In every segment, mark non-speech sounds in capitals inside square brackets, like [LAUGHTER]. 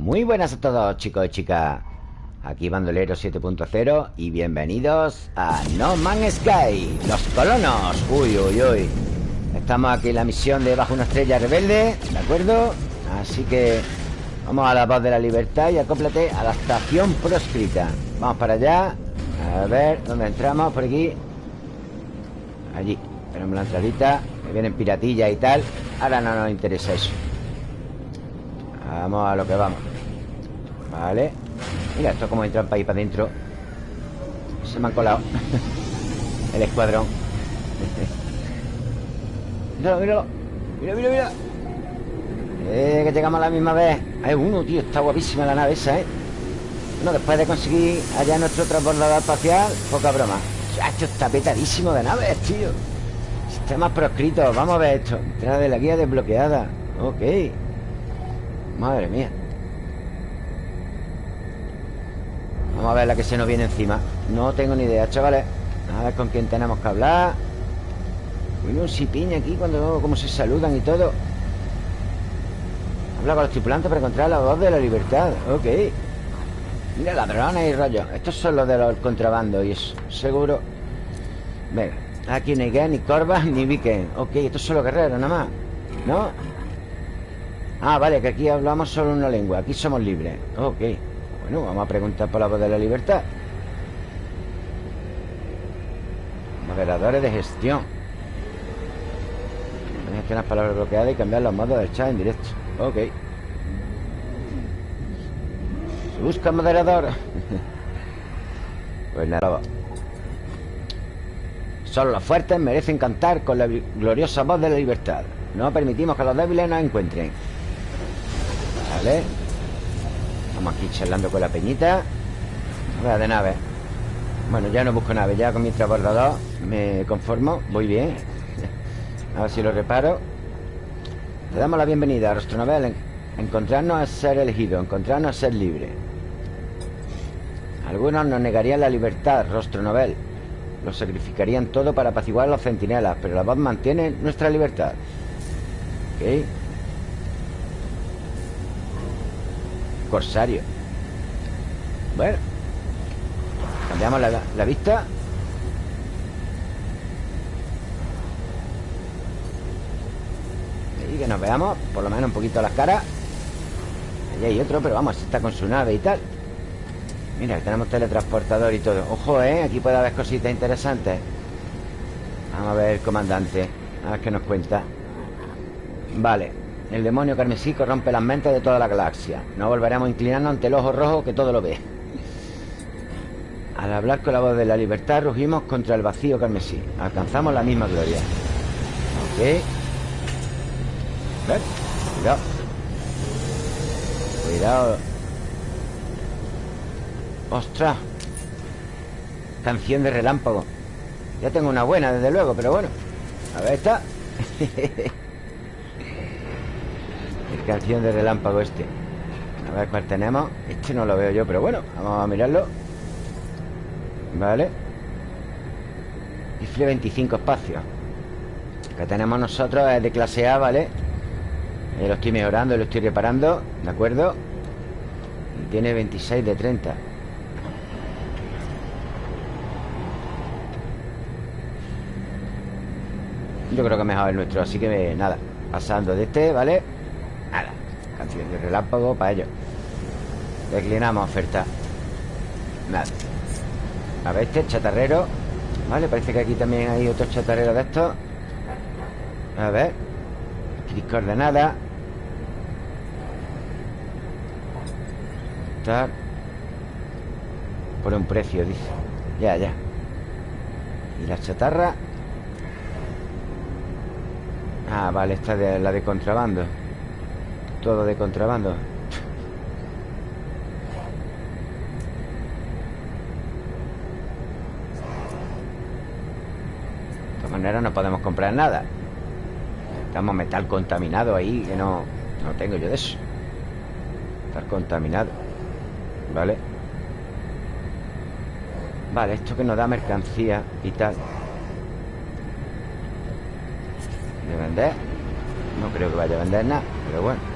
Muy buenas a todos chicos y chicas. Aquí Bandolero 7.0 y bienvenidos a No Man's Sky Los colonos. Uy, uy, uy. Estamos aquí en la misión de Bajo una estrella rebelde ¿De acuerdo? Así que vamos a la voz de la libertad y acóplate a la estación proscrita. Vamos para allá. A ver, ¿dónde entramos? Por aquí. Allí. Tenemos la entradita. Que vienen piratillas y tal. Ahora no nos interesa eso Vamos a lo que vamos. Vale. Mira, esto es como entrar para ahí para adentro. Se me han colado. [LAUGHS] El escuadrón. [LAUGHS] Míralo, míralo. Mira, mira, mira. Eh, que llegamos a la misma vez. Hay uno, tío, está guapísima la nave esa, ¿eh? Bueno, después de conseguir allá nuestro transbordador espacial Poca broma. Esto está petadísimo de naves, tío. Sistemas proscritos. Vamos a ver esto. Entrada de la guía desbloqueada. Ok Madre mía. Vamos a ver la que se nos viene encima. No tengo ni idea, chavales. A ver con quién tenemos que hablar. Bueno, un piña aquí cuando cómo se saludan y todo. Habla con los tripulantes para encontrar la voz de la libertad. Ok. Mira, ladrones y rollos Estos son los de los contrabandos y eso Seguro. Venga Aquí ni Gen, ni Corvas, [LAUGHS] ni Viken. Ok, estos son los guerreros nada más. ¿No? Ah, vale, que aquí hablamos solo una lengua Aquí somos libres. Ok Bueno, vamos a preguntar por la voz de la libertad. Moderadores de gestión. Gestionar palabras bloqueadas y cambiar los modos del chat en directo. Ok. Busca moderador. [LAUGHS] Pues nada Solo los fuertes merecen cantar con la gloriosa voz de la libertad. No permitimos que los débiles nos encuentren Vale. Estamos aquí charlando con la peñita. Voy de nave. Bueno, ya no busco nave Ya con mi transbordador me conformo Voy bien. [LAUGHS] A ver si lo reparo. Le damos la bienvenida a Rostronovel. Encontrarnos a ser elegido Encontrarnos a ser libre. Algunos nos negarían la libertad Rostronovel. Lo sacrificarían todo para apaciguar a los centinelas Pero la voz mantiene nuestra libertad. Ok Corsario. Bueno Cambiamos la, la vista. Que nos veamos Por lo menos un poquito las caras. Allí hay otro, pero vamos, está con su nave y tal. Mira, tenemos teletransportador y todo. Ojo, ¿eh? Aquí puede haber cositas interesantes. Vamos a ver comandante A ver qué nos cuenta. Vale El demonio carmesí corrompe las mentes de toda la galaxia. No volveremos a inclinarnos ante el ojo rojo que todo lo ve. Al hablar con la voz de la libertad Rugimos contra el vacío carmesí. Alcanzamos la misma gloria. Ok. Cuidado. Cuidado. ¡Ostras! Canción de relámpago. Ya tengo una buena, desde luego, pero bueno. A ver, esta [LAUGHS] Canción de relámpago este. A ver cuál tenemos Este no lo veo yo, pero bueno Vamos a mirarlo. Vale. Rifle 25 espacios. Que tenemos nosotros es de clase A, ¿vale? Eh, lo estoy mejorando, lo estoy reparando ¿De acuerdo? Y tiene 26 de 30 Yo creo que mejor el nuestro Así que nada. Pasando de este, ¿vale? Canción de relámpago para ello Declinamos oferta. Nada. A ver este, chatarrero. Vale, parece que aquí también hay otro chatarrero de estos. A ver. Aquí coordenada Por un precio, dice. Ya, ya. ¿Y la chatarra? Ah, vale, esta de la de contrabando Todo de contrabando. De todas maneras no podemos comprar nada. Estamos metal contaminado ahí Que no, no tengo yo de eso. Estar contaminado Vale Vale, esto que nos da mercancía y tal. ¿De vender? No creo que vaya a vender nada Pero bueno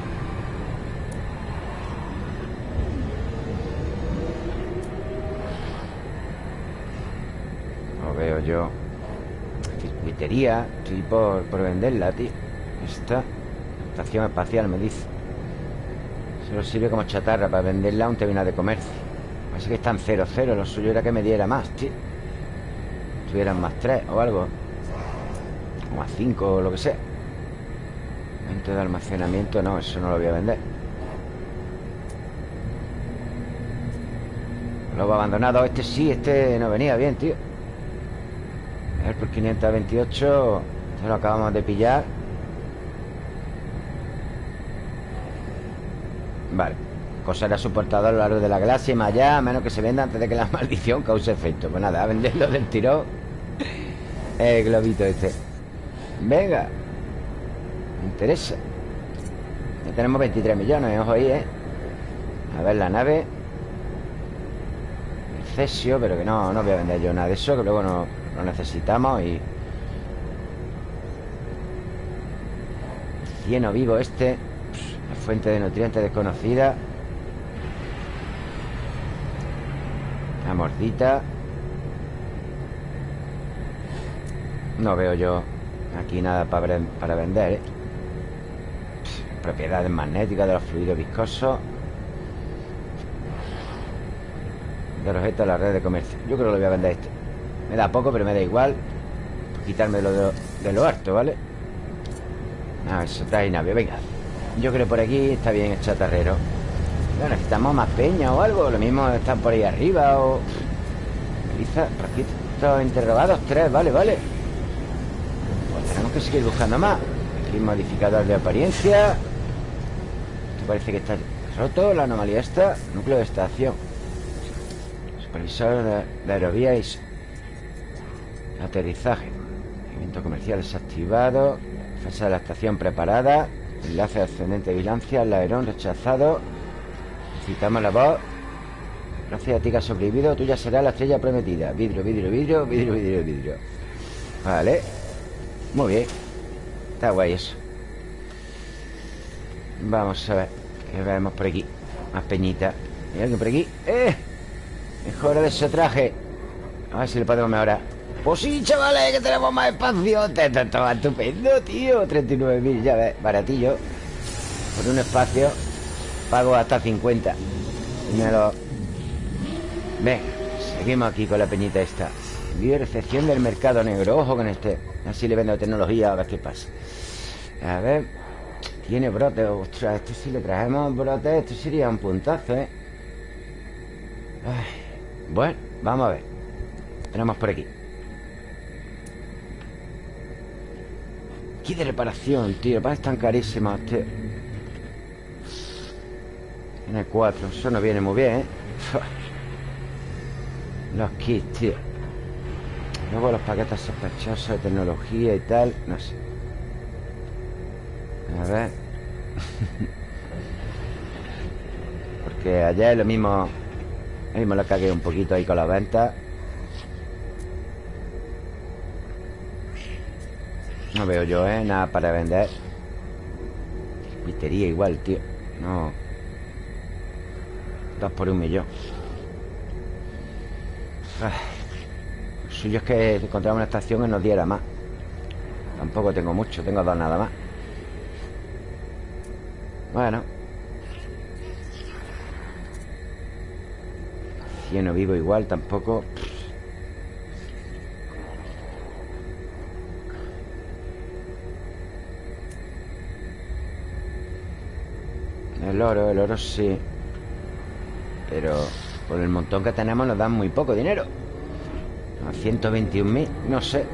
yo Circuitería Estoy por, venderla, tío Esta Estación espacial me dice. Solo sirve como chatarra Para venderla a un terminal de comercio. Así que están 0-0 Lo suyo era que me diera más, tío. Tuvieran más 3 o algo. O más 5 o lo que sea. Momento de almacenamiento No, eso no lo voy a vender. Lobo abandonado. Este sí, este no venía bien, tío A por 528 Se lo acabamos de pillar. Vale Cosa era soportado a lo largo de la galaxia y más allá A menos que se venda antes de que la [LAUGHS] maldición cause efecto. Pues nada, a venderlo del tirón El globito este. Venga Me interesa. Ya tenemos 23 millones, ojo ahí, ¿eh? A ver la nave. Cesio, pero que no, no voy a vender yo nada de eso, que luego no lo necesitamos y... Cieno vivo este La fuente de nutrientes desconocida La mordita No veo yo aquí nada para, vender ¿eh? Propiedades magnéticas de los fluidos viscosos De objetos a la red de comercio. Yo creo que lo voy a vender este Me da poco, pero me da igual. Quitarme de lo, de, harto, ¿vale? Ah, eso trae nave, venga. Yo creo que por aquí está bien el chatarrero. Bueno, Necesitamos más peña o algo. Lo mismo están por ahí arriba o... Quizá, por aquí interrogados. Tres, vale, vale. Pues tenemos que seguir buscando más. Aquí modificador de apariencia. Esto parece que está roto La anomalía está Núcleo de estación. Supervisor de, aerovía y aterrizaje. Movimiento comercial desactivado. Defensa de la estación preparada. Enlace ascendente de vigilancia. El rechazado. Citamos la voz. Gracias a ti que has sobrevivido, tuya será la estrella prometida. Vidrio, vidrio, vidrio, vidrio, vidrio, vidrio. Vale. Muy bien. Está guay eso. Vamos a ver. ¿Qué vemos por aquí? Más peñita. ¿Hay alguien por aquí? ¡Eh! Mejora de ese traje A ver si le podemos mejorar Pues sí, chavales, que tenemos más espacio. Esto va estupendo, tío. 39.000, ya ves, baratillo. Por un espacio Pago hasta 50 Me lo... Venga, seguimos aquí con la peñita esta. Envío recepción del mercado negro. Ojo con este. Así le vendo tecnología a ver qué pasa. A ver. Tiene brote. Ostras, esto si le traemos brote Esto sería un puntazo, ¿eh? Bueno, vamos a ver. Tenemos por aquí Aquí de reparación, tío. Para tan carísimos, tío. Tiene cuatro. Eso no viene muy bien, ¿eh? [LAUGHS] Los kits, tío. Luego los paquetes sospechosos de tecnología y tal No sé. A ver. [LAUGHS] Porque es lo mismo Ahí me lo cagué un poquito ahí con la venta Veo yo, ¿eh? Nada para vender. Pistería igual, tío. No. Dos por un millón. Lo suyo es que encontramos una estación y nos diera más. Tampoco tengo mucho Tengo dos nada más. Bueno. No vivo igual tampoco El oro, el oro sí. Pero por el montón que tenemos nos dan muy poco dinero. A 121.000, no sé.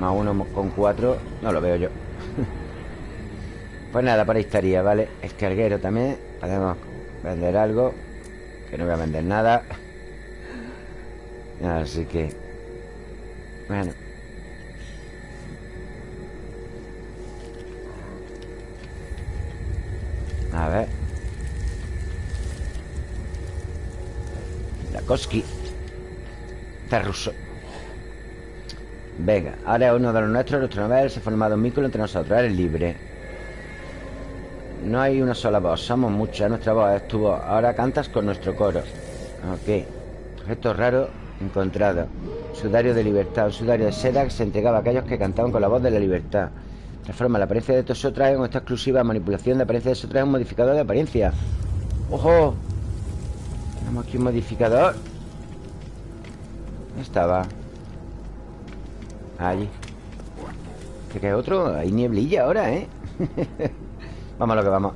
Más uno con cuatro No lo veo yo. [LAUGHS] Pues nada, por ahí estaría, ¿vale? Escarguero también Podemos vender algo que no voy a vender nada. [LAUGHS] Así que Bueno Koski Está ruso Venga, ahora uno de los nuestros Nuestro nivel se ha formado un vínculo entre nosotros Eres libre. No hay una sola voz, somos muchas Nuestra voz estuvo Ahora cantas con nuestro coro. Ok Objeto raro encontrado Sudario de libertad Un sudario de seda que se entregaba a aquellos que cantaban con la voz de la libertad. Transforma la apariencia de estos traje con esta exclusiva manipulación de apariencia de estos traje un modificador de apariencia ¡Ojo! Tenemos aquí un modificador ¿Dónde estaba? Allí ¿Este que hay otro? Hay nieblilla ahora, ¿eh? [LAUGHS] vamos a lo que vamos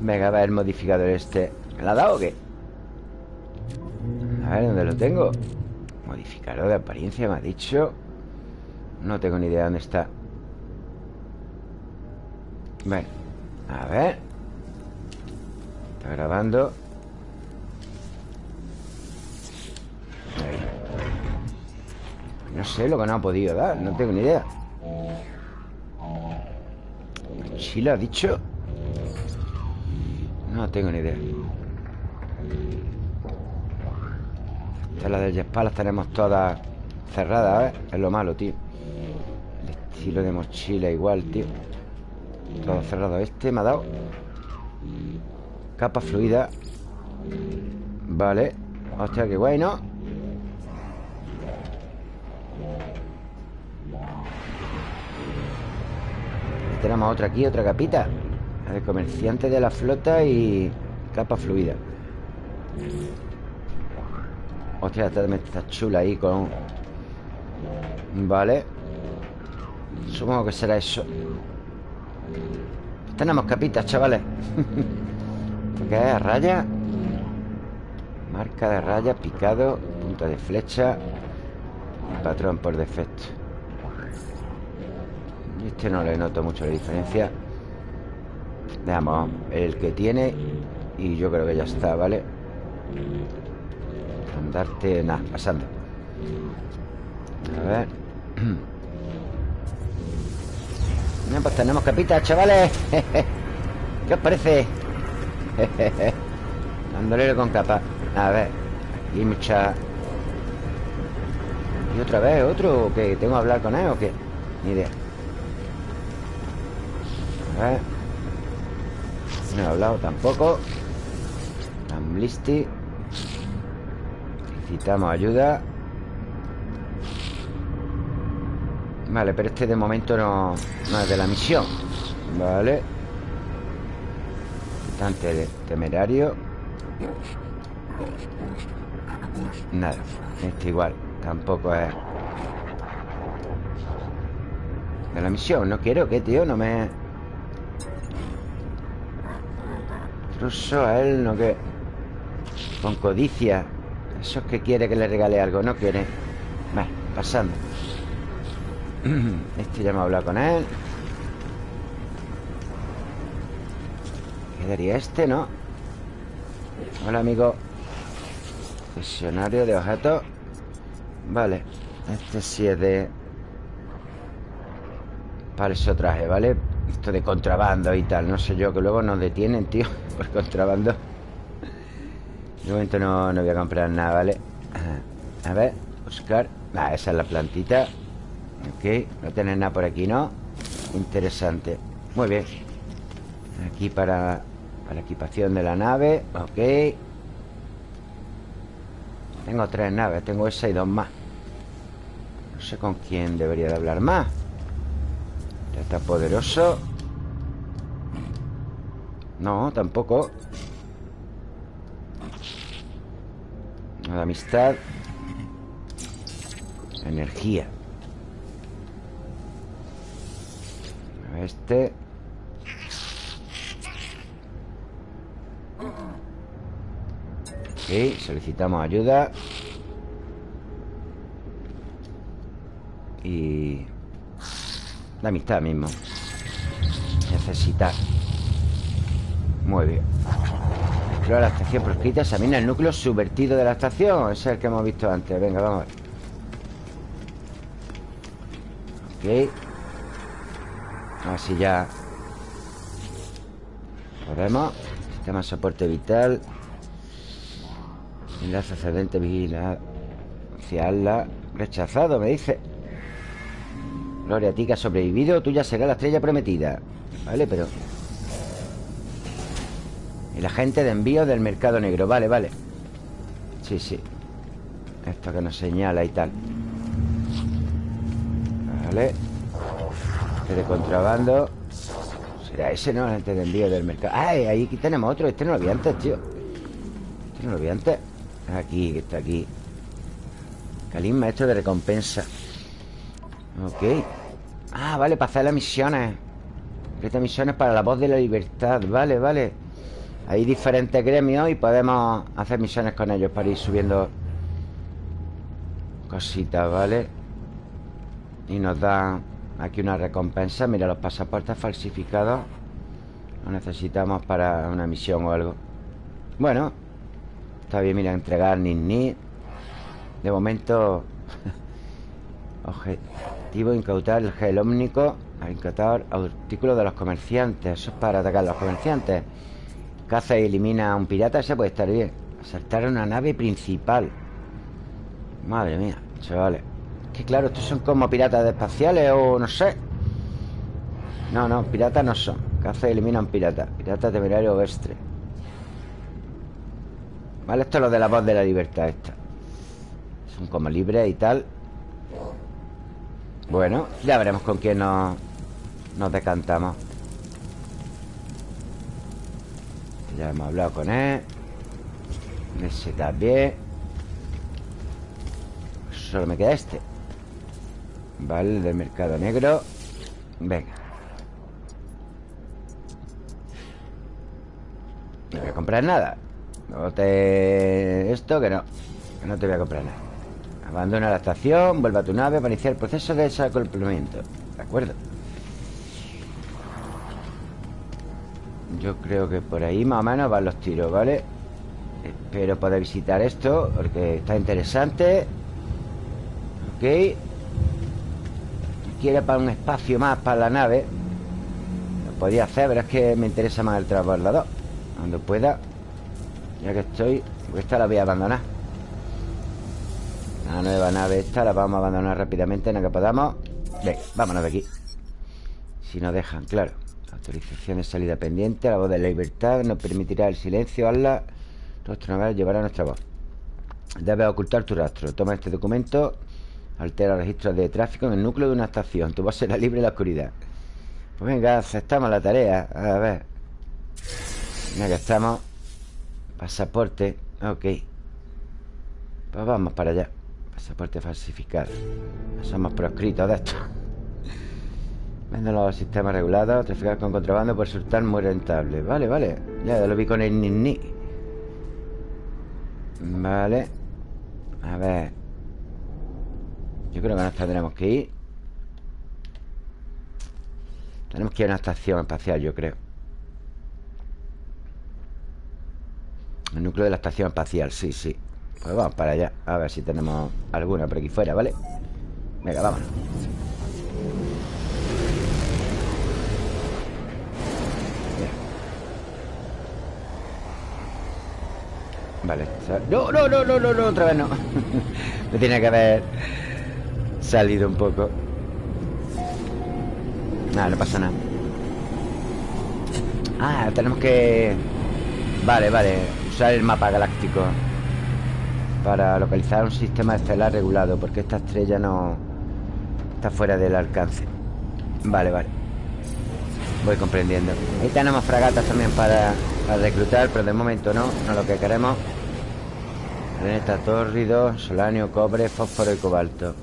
Venga, a ver el modificador este ¿Me lo ha dado o qué? A ver, ¿dónde lo tengo? Modificador de apariencia, me ha dicho No tengo ni idea dónde está Bueno, a ver Está grabando No sé lo que no ha podido dar No tengo ni idea. ¿Sí lo ha dicho? No tengo ni idea. Esta la de espaldas tenemos todas cerradas, ¿eh? Es lo malo, tío. El estilo de mochila igual, tío. Todo cerrado. Este me ha dado Capa fluida. Vale. Hostia, qué guay, ¿no? Tenemos otra aquí, otra capita. La de comerciante de la flota y capa fluida. Hostia, esta también está chula ahí con... Vale. Supongo que será eso. Tenemos capitas, chavales. ¿Esto [LAUGHS] qué es? ¿Raya? Marca de raya, picado Punta de flecha Patrón por defecto Este no le noto mucho la diferencia Veamos el que tiene Y yo creo que ya está, ¿vale? Andarte, nada, pasando A ver [CLEARS THROAT] Pues tenemos capitas, chavales [LAUGHS] ¿Qué os parece? [LAUGHS] Bandolero con capa A ver Aquí hay mucha ¿Y otra vez otro? ¿O qué? ¿Tengo que hablar con él o qué? Ni idea A ver. No he hablado tampoco. Amblisti Necesitamos ayuda. Vale, pero este de momento no, no es de la misión. Vale. Bastante temerario. Nada Este igual Tampoco es De la misión. No quiero que, tío No me... Ruso a él no que Con codicia Eso es que quiere que le regale algo No quiere. Vale, pasando. Este ya me ha hablado con él. Quedaría este, ¿no? Hola, amigo. Cesionario de objetos. Vale Este sí es de Falso traje, ¿vale? Esto de contrabando y tal No sé yo, que luego nos detienen, tío [LAUGHS] Por contrabando. De momento no, no voy a comprar nada, ¿vale? A ver, buscar Ah, esa es la plantita. Ok, no tenés nada por aquí, ¿no? Interesante. Muy bien. Aquí para, para la equipación de la nave Ok. Tengo tres naves Tengo esa y dos más. No sé con quién debería de hablar más Está poderoso No, tampoco. Amistad. Energía. Este. Ok, solicitamos ayuda. Y... La amistad mismo. Necesitar. Muy bien. Explora la estación proscrita Examina el núcleo subvertido de la estación. Ese es el que hemos visto antes. Venga, vamos a ver. Ok. Así ya. Podemos. Sistema de soporte vital. Enlace ascendente vigilancia Rechazado, me dice Gloria a ti que has sobrevivido Tuya será la estrella prometida. Vale, pero El agente de envío del mercado negro. Vale, vale. Sí, sí. Esto que nos señala y tal. Vale. Este de contrabando. Será ese, ¿no? Este de envío del mercado. ¡Ay! Ahí aquí tenemos otro. Este no lo vi antes, tío. Este no lo vi antes. Aquí, que está aquí. Calisma, esto de recompensa Ok. Ah, vale, para hacer las misiones. Estas misiones para la voz de la libertad. Vale, vale. Hay diferentes gremios y podemos hacer misiones con ellos Para ir subiendo Cositas, ¿vale? Y nos dan aquí una recompensa. Mira, los pasaportes falsificados. Los necesitamos para una misión o algo. Bueno Está bien, mira, entregar ni ni. De momento [LAUGHS] Incautar el gel ómnico Incautar artículos de los comerciantes. Eso es para atacar a los comerciantes. Caza y elimina a un pirata Ese puede estar bien. Asaltar una nave principal. Madre mía, chavales. Que claro, estos son como piratas espaciales O no sé. No, no, piratas no son. Caza y elimina a un pirata. Pirata temerario vestre Vale, esto es lo de la voz de la libertad esta. Son como libres y tal Bueno, ya veremos con quién nos, nos decantamos. Ya hemos hablado con él. Ese también Solo me queda este. Vale, el del mercado negro. Venga. No voy a comprar nada. No te... Esto que no Que no te voy a comprar nada Abandona la estación Vuelve a tu nave para iniciar el proceso de desacoplamiento. ¿De acuerdo? Yo creo que por ahí más o menos van los tiros, ¿vale? Espero poder visitar esto Porque está interesante. Ok. Quiere para un espacio más para la nave. Lo podría hacer, pero es que me interesa más el transbordador. Cuando pueda ya que estoy Esta la voy a abandonar La nueva nave esta la vamos a abandonar rápidamente En la que podamos. Venga, vámonos de aquí. Si nos dejan, claro. Autorización de salida pendiente La voz de la libertad Nos permitirá el silencio Hazla Nuestro naval llevará nuestra voz. Debes ocultar tu rastro. Toma este documento Altera registros de tráfico en el núcleo de una estación. Tu voz será libre en la oscuridad. Pues venga, aceptamos la tarea. A ver. Ya que estamos. Pasaporte, ok. Pues vamos para allá Pasaporte falsificado. Somos proscritos de esto. Venden los sistemas regulados Traficar con contrabando por resultar muy rentable. Vale, vale. Ya lo vi con el ni Vale. A ver. Yo creo que nos tendremos que ir. Tenemos que ir a una estación espacial, yo creo. El núcleo de la estación espacial, sí, sí Pues vamos para allá A ver si tenemos alguna por aquí fuera, ¿vale? Venga, vámonos. Vale, no, no, no, no, no, no, otra vez no. [LAUGHS] Me tiene que haber salido un poco. Nada, no pasa nada. Ah, tenemos que... Vale, vale usar el mapa galáctico para localizar un sistema estelar regulado, porque esta estrella no está fuera del alcance. Vale, vale. Voy comprendiendo. Ahí tenemos fragatas también para, reclutar, pero de momento no, no lo que queremos. Planeta tórrido, solanio, cobre, fósforo y cobalto.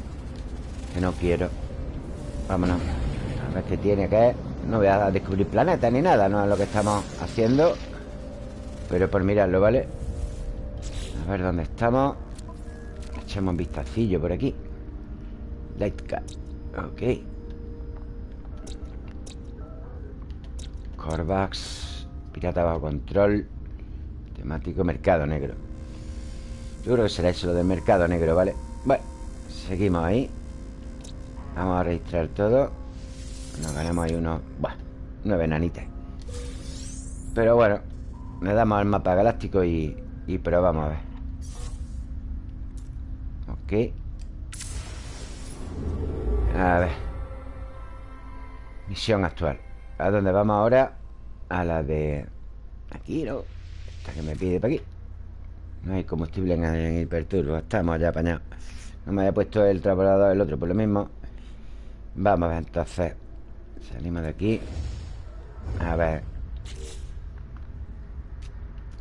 Que no quiero. Vámonos. A ver qué tiene que No voy a descubrir planetas ni nada, no es lo que estamos haciendo. Pero por mirarlo, ¿vale? A ver dónde estamos. Echamos un vistacillo por aquí. Lightcat Ok. Corvax. Pirata bajo control. Temático mercado negro. Yo creo que será eso lo del mercado negro, ¿vale? Bueno, seguimos ahí. Vamos a registrar todo. Nos ganamos ahí unos... Bueno, nueve nanitas Pero bueno le damos al mapa galáctico y, y probamos a ver. Ok. A ver. Misión actual. ¿A dónde vamos ahora? A la de... Aquí, ¿no? Esta que me pide para aquí. No hay combustible en hiperturbo Estamos ya apañados. No me había puesto el transbordador el otro por lo mismo. Vamos a ver entonces. Salimos de aquí. A ver.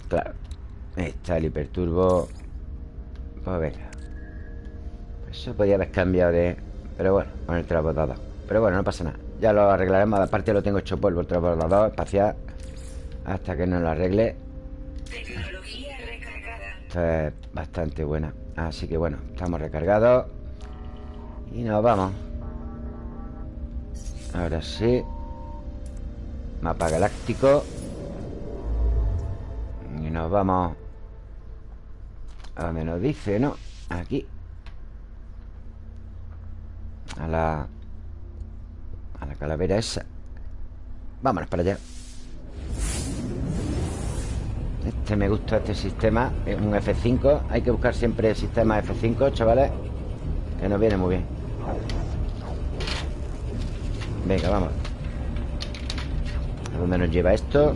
Claro Ahí está el hiperturbo. Pues venga Eso podría haber cambiado de... Pero bueno, con el transbordador. Pero bueno, no pasa nada. Ya lo arreglaremos. Aparte lo tengo hecho polvo el transbordador espacial. Hasta que no lo arregle. Esto es bastante buena. Así que bueno, estamos recargados. Y nos vamos. Ahora sí. Mapa galáctico. Y nos vamos A donde nos dice, ¿no? Aquí. A la A la calavera esa. Vámonos para allá. Este me gusta, este sistema. Es un F5 Hay que buscar siempre el sistema F5, chavales Que nos viene muy bien. Venga, vamos. ¿A dónde nos lleva esto?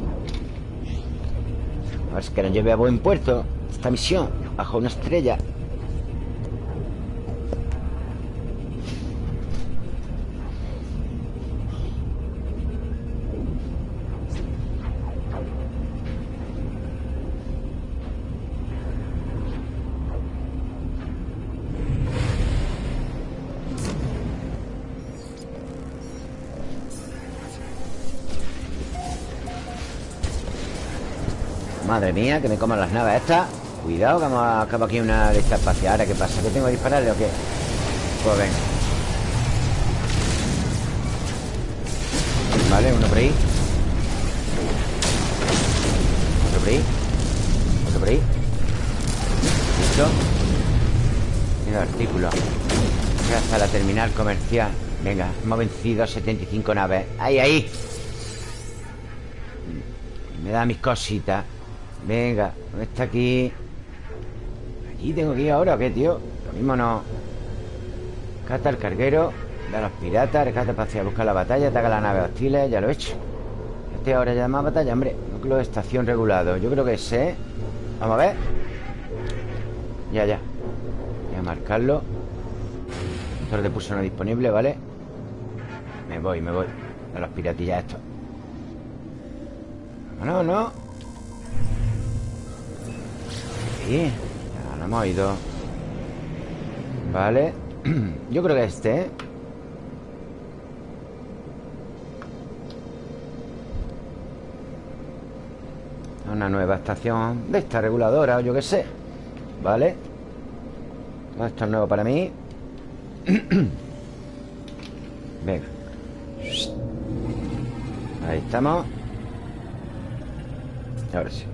A ver si que nos lleve a buen puerto Esta misión Bajo una estrella. Madre mía, que me coman las naves estas Cuidado, que vamos a acabar aquí una de estas espacial ¿qué pasa? ¿Que tengo que dispararle o qué? Pues venga. Vale, uno por ahí. Otro por ahí. Otro por ahí. Listo. Mira artículo. Hasta la terminal comercial. Venga, hemos vencido 75 naves. Ahí, ahí. Me da mis cositas. Venga, ¿dónde está aquí? ¿Aquí tengo que ir ahora o qué, tío? Lo mismo no. Cata el carguero Da los piratas Rescata espacial Busca la batalla Ataca la nave hostiles Ya lo he hecho. Este ahora ya más batalla Hombre Núcleo de estación regulado. Yo creo que sé Vamos a ver. Ya, ya. Voy a marcarlo. Motor de pulso no disponible, ¿vale? Me voy, me voy. A los piratillas estos. No, no ya hemos ido Vale. [CLEARS THROAT] Yo creo que este ¿eh? Una nueva estación de esta reguladora o yo qué sé. Vale. Esto es nuevo para mí. [CLEARS THROAT] Venga. Ahí estamos. Ahora sí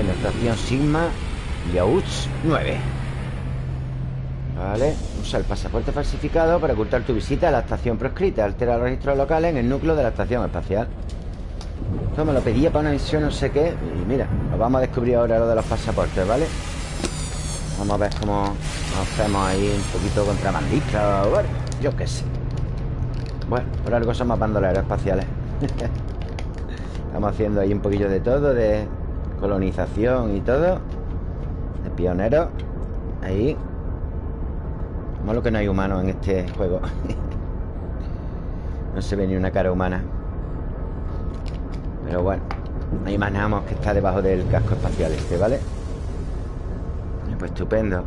Estación Sigma Yauch 9 Vale Usa el pasaporte falsificado para ocultar tu visita a la estación proscrita. Altera los registros locales en el núcleo de la estación espacial. Esto me lo pedía para una misión no sé qué. Y mira, lo vamos a descubrir ahora lo de los pasaportes, ¿vale? Vamos a ver cómo nos hacemos ahí un poquito contrabandistas Bueno, yo qué sé. Bueno, por algo somos bandoleros espaciales. [LAUGHS] Estamos haciendo ahí un poquillo de todo De colonización y todo De pioneros Ahí Malo que no hay humanos en este juego. [LAUGHS] No se ve ni una cara humana. Pero bueno Ahí imaginamos que está debajo del casco espacial este, ¿vale? Pues estupendo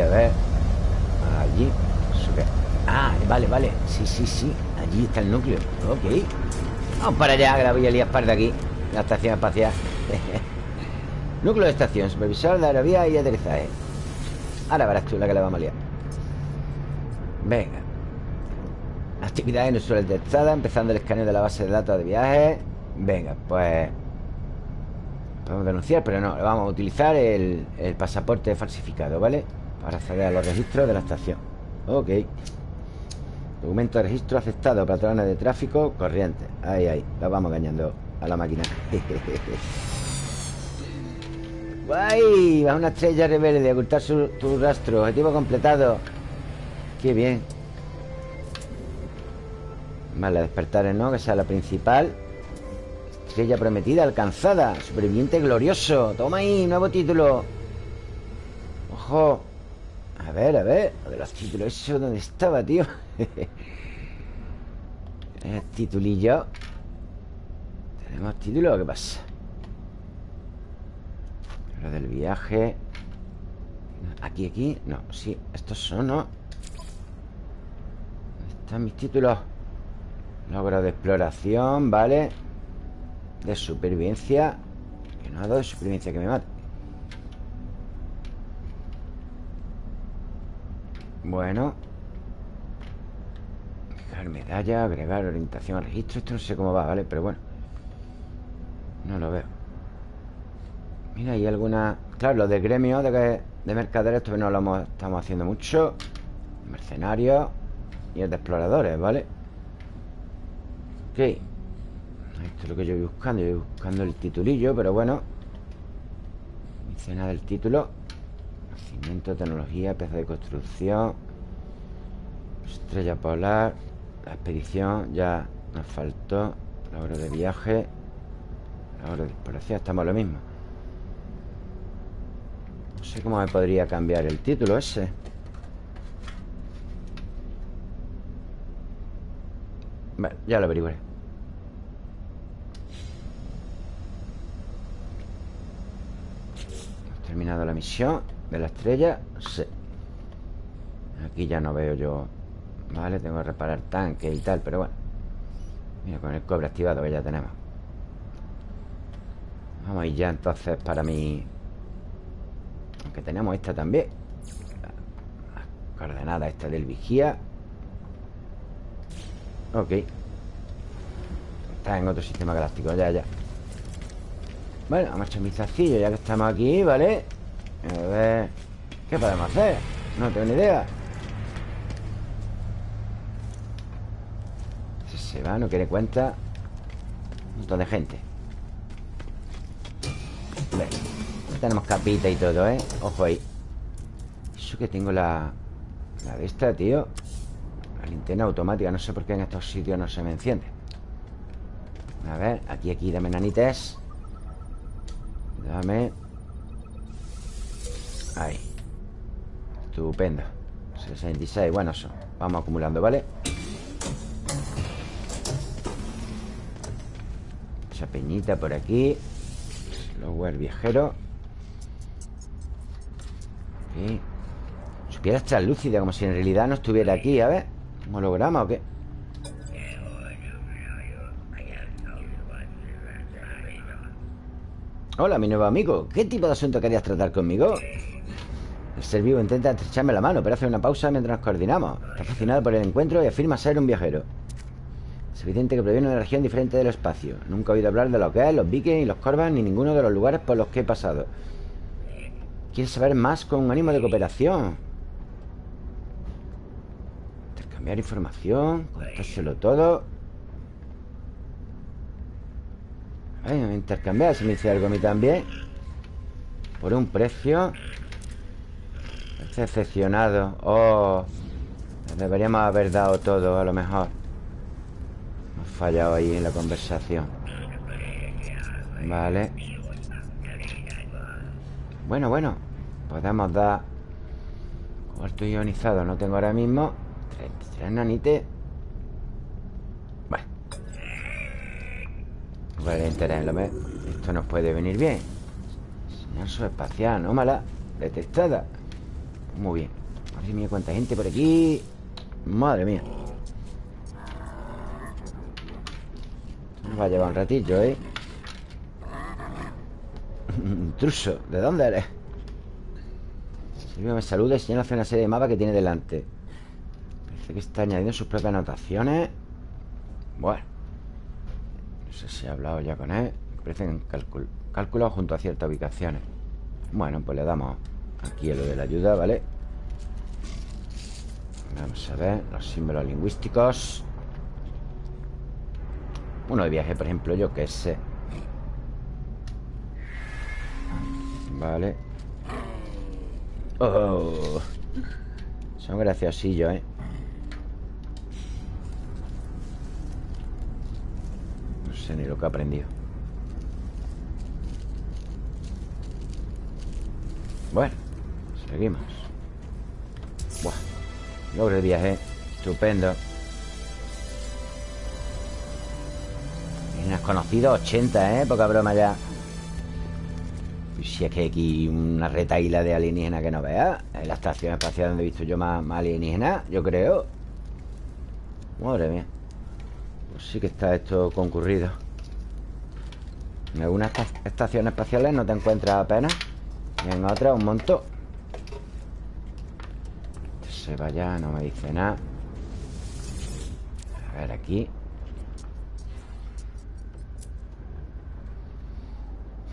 a ver Allí Ah, vale, vale Sí, Allí está el núcleo. Ok. Vamos para allá, que la voy a liar de aquí. La estación espacial. [LAUGHS] Núcleo de estación Supervisor de aerovía y aterrizaje. Ahora verás tú la que le vamos a liar. Venga. Actividades no suelen detectadas Empezando el escaneo de la base de datos de viajes Venga, pues Podemos denunciar, pero no Vamos a utilizar el, el pasaporte falsificado, ¿vale? Para acceder a los registros de la estación. Ok Documento de registro aceptado Patrones de tráfico corriente Ahí, ahí La vamos engañando a la máquina [LAUGHS] ¡Guay! Va una estrella rebelde, ocultar su, tu rastro. Objetivo completado. Qué bien. Vale, despertar, ¿no? Que sea la principal. Estrella prometida alcanzada. Superviviente glorioso. Toma ahí, nuevo título. Ojo. A ver, a ver. De los títulos. ¿Eso dónde estaba, tío? [LAUGHS] El titulillo. ¿Tenemos título qué pasa? Lo del viaje. Aquí, aquí. No, sí. Estos son, ¿no? están mis títulos? Logro de exploración, ¿vale? De supervivencia. Que no ha dado de supervivencia que me mate. Bueno Medalla, agregar orientación al registro Esto no sé cómo va, ¿vale? Pero bueno No lo veo. Mira, hay alguna... Claro, lo del gremio de, de mercaderes Esto no lo estamos haciendo mucho. Mercenarios Y el de exploradores, ¿vale? Ok. Esto es lo que yo voy buscando. Yo voy buscando el titulillo, pero bueno. Escena del título. Tecnología, pieza de construcción. Estrella polar La expedición ya nos faltó Logro de viaje Logro de exploración, estamos lo mismo. No sé cómo me podría cambiar el título ese. Bueno, ya lo averiguaré. Hemos terminado la misión ¿De la estrella? Sí. Aquí ya no veo yo Vale, tengo que reparar tanques y tal Pero bueno. Mira, con el cobre activado que ya tenemos. Vamos a ir ya entonces para mi... Aunque tenemos esta también. Las coordenadas esta del vigía. Ok. Está en otro sistema galáctico, ya, ya. Bueno, vamos a echar un vistacillo ya que estamos aquí, ¿vale? A ver... ¿Qué podemos hacer? No tengo ni idea Si va, no quiere cuenta. Un montón de gente. Tenemos capita y todo, ¿eh? Ojo ahí. Eso que tengo la... La de esta, tío. La linterna automática No sé por qué en estos sitios no se me enciende. A ver, aquí, aquí, dame nanites. Dame. Ahí. Estupendo. 66, bueno, eso Vamos acumulando, ¿vale? Esa peñita por aquí Lower viajero Aquí Supiera estar lúcida Como si en realidad no estuviera aquí A ver, ¿un holograma o qué? Hola, mi nuevo amigo ¿Qué tipo de asunto querías tratar conmigo? El ser vivo intenta estrecharme la mano, pero hace una pausa mientras nos coordinamos. Está fascinado por el encuentro y afirma ser un viajero. Es evidente que proviene de una región diferente del espacio. Nunca he oído hablar de lo que es, los vikings los corvas, ni ninguno de los lugares por los que he pasado. Quiere saber más con un ánimo de cooperación. Intercambiar información, contárselo todo. Ay, intercambiar, si me dice algo a mí también. Por un precio. Decepcionado Oh Deberíamos haber dado todo a lo mejor fallado ahí en la conversación. Vale. Bueno, bueno Podemos dar Cuarto ionizado no tengo ahora mismo. Tres nanites. Bueno Vale, interés Esto nos puede venir bien. Señal espacial, no mala Detectada. Muy bien. Madre mía, cuánta gente por aquí. Madre mía va a llevar un ratillo, ¿eh? Intruso, ¿de dónde eres? Silvio me saluda y señala hace una serie de mapas que tiene delante Parece que está añadiendo sus propias anotaciones Bueno No sé si he hablado ya con él Parecen cálculos junto a ciertas ubicaciones Bueno, pues le damos Aquí es lo de la ayuda, ¿vale? Vamos a ver Los símbolos lingüísticos Uno de viaje, por ejemplo, yo qué sé. Vale. Oh. Son graciosillos, ¿eh? No sé ni lo que he aprendido. Bueno Seguimos. Buah Logro de viaje. Estupendo has conocido 80, ¿eh? Poca broma ya. Si es que hay aquí una retaíla de alienígenas que no veas En la estación espacial donde he visto yo más, más alienígenas Yo creo. Madre mía. Pues sí que está esto concurrido. En algunas estaciones espaciales no te encuentras apenas. Y en otras un montón. Se vaya, no me dice nada. A ver aquí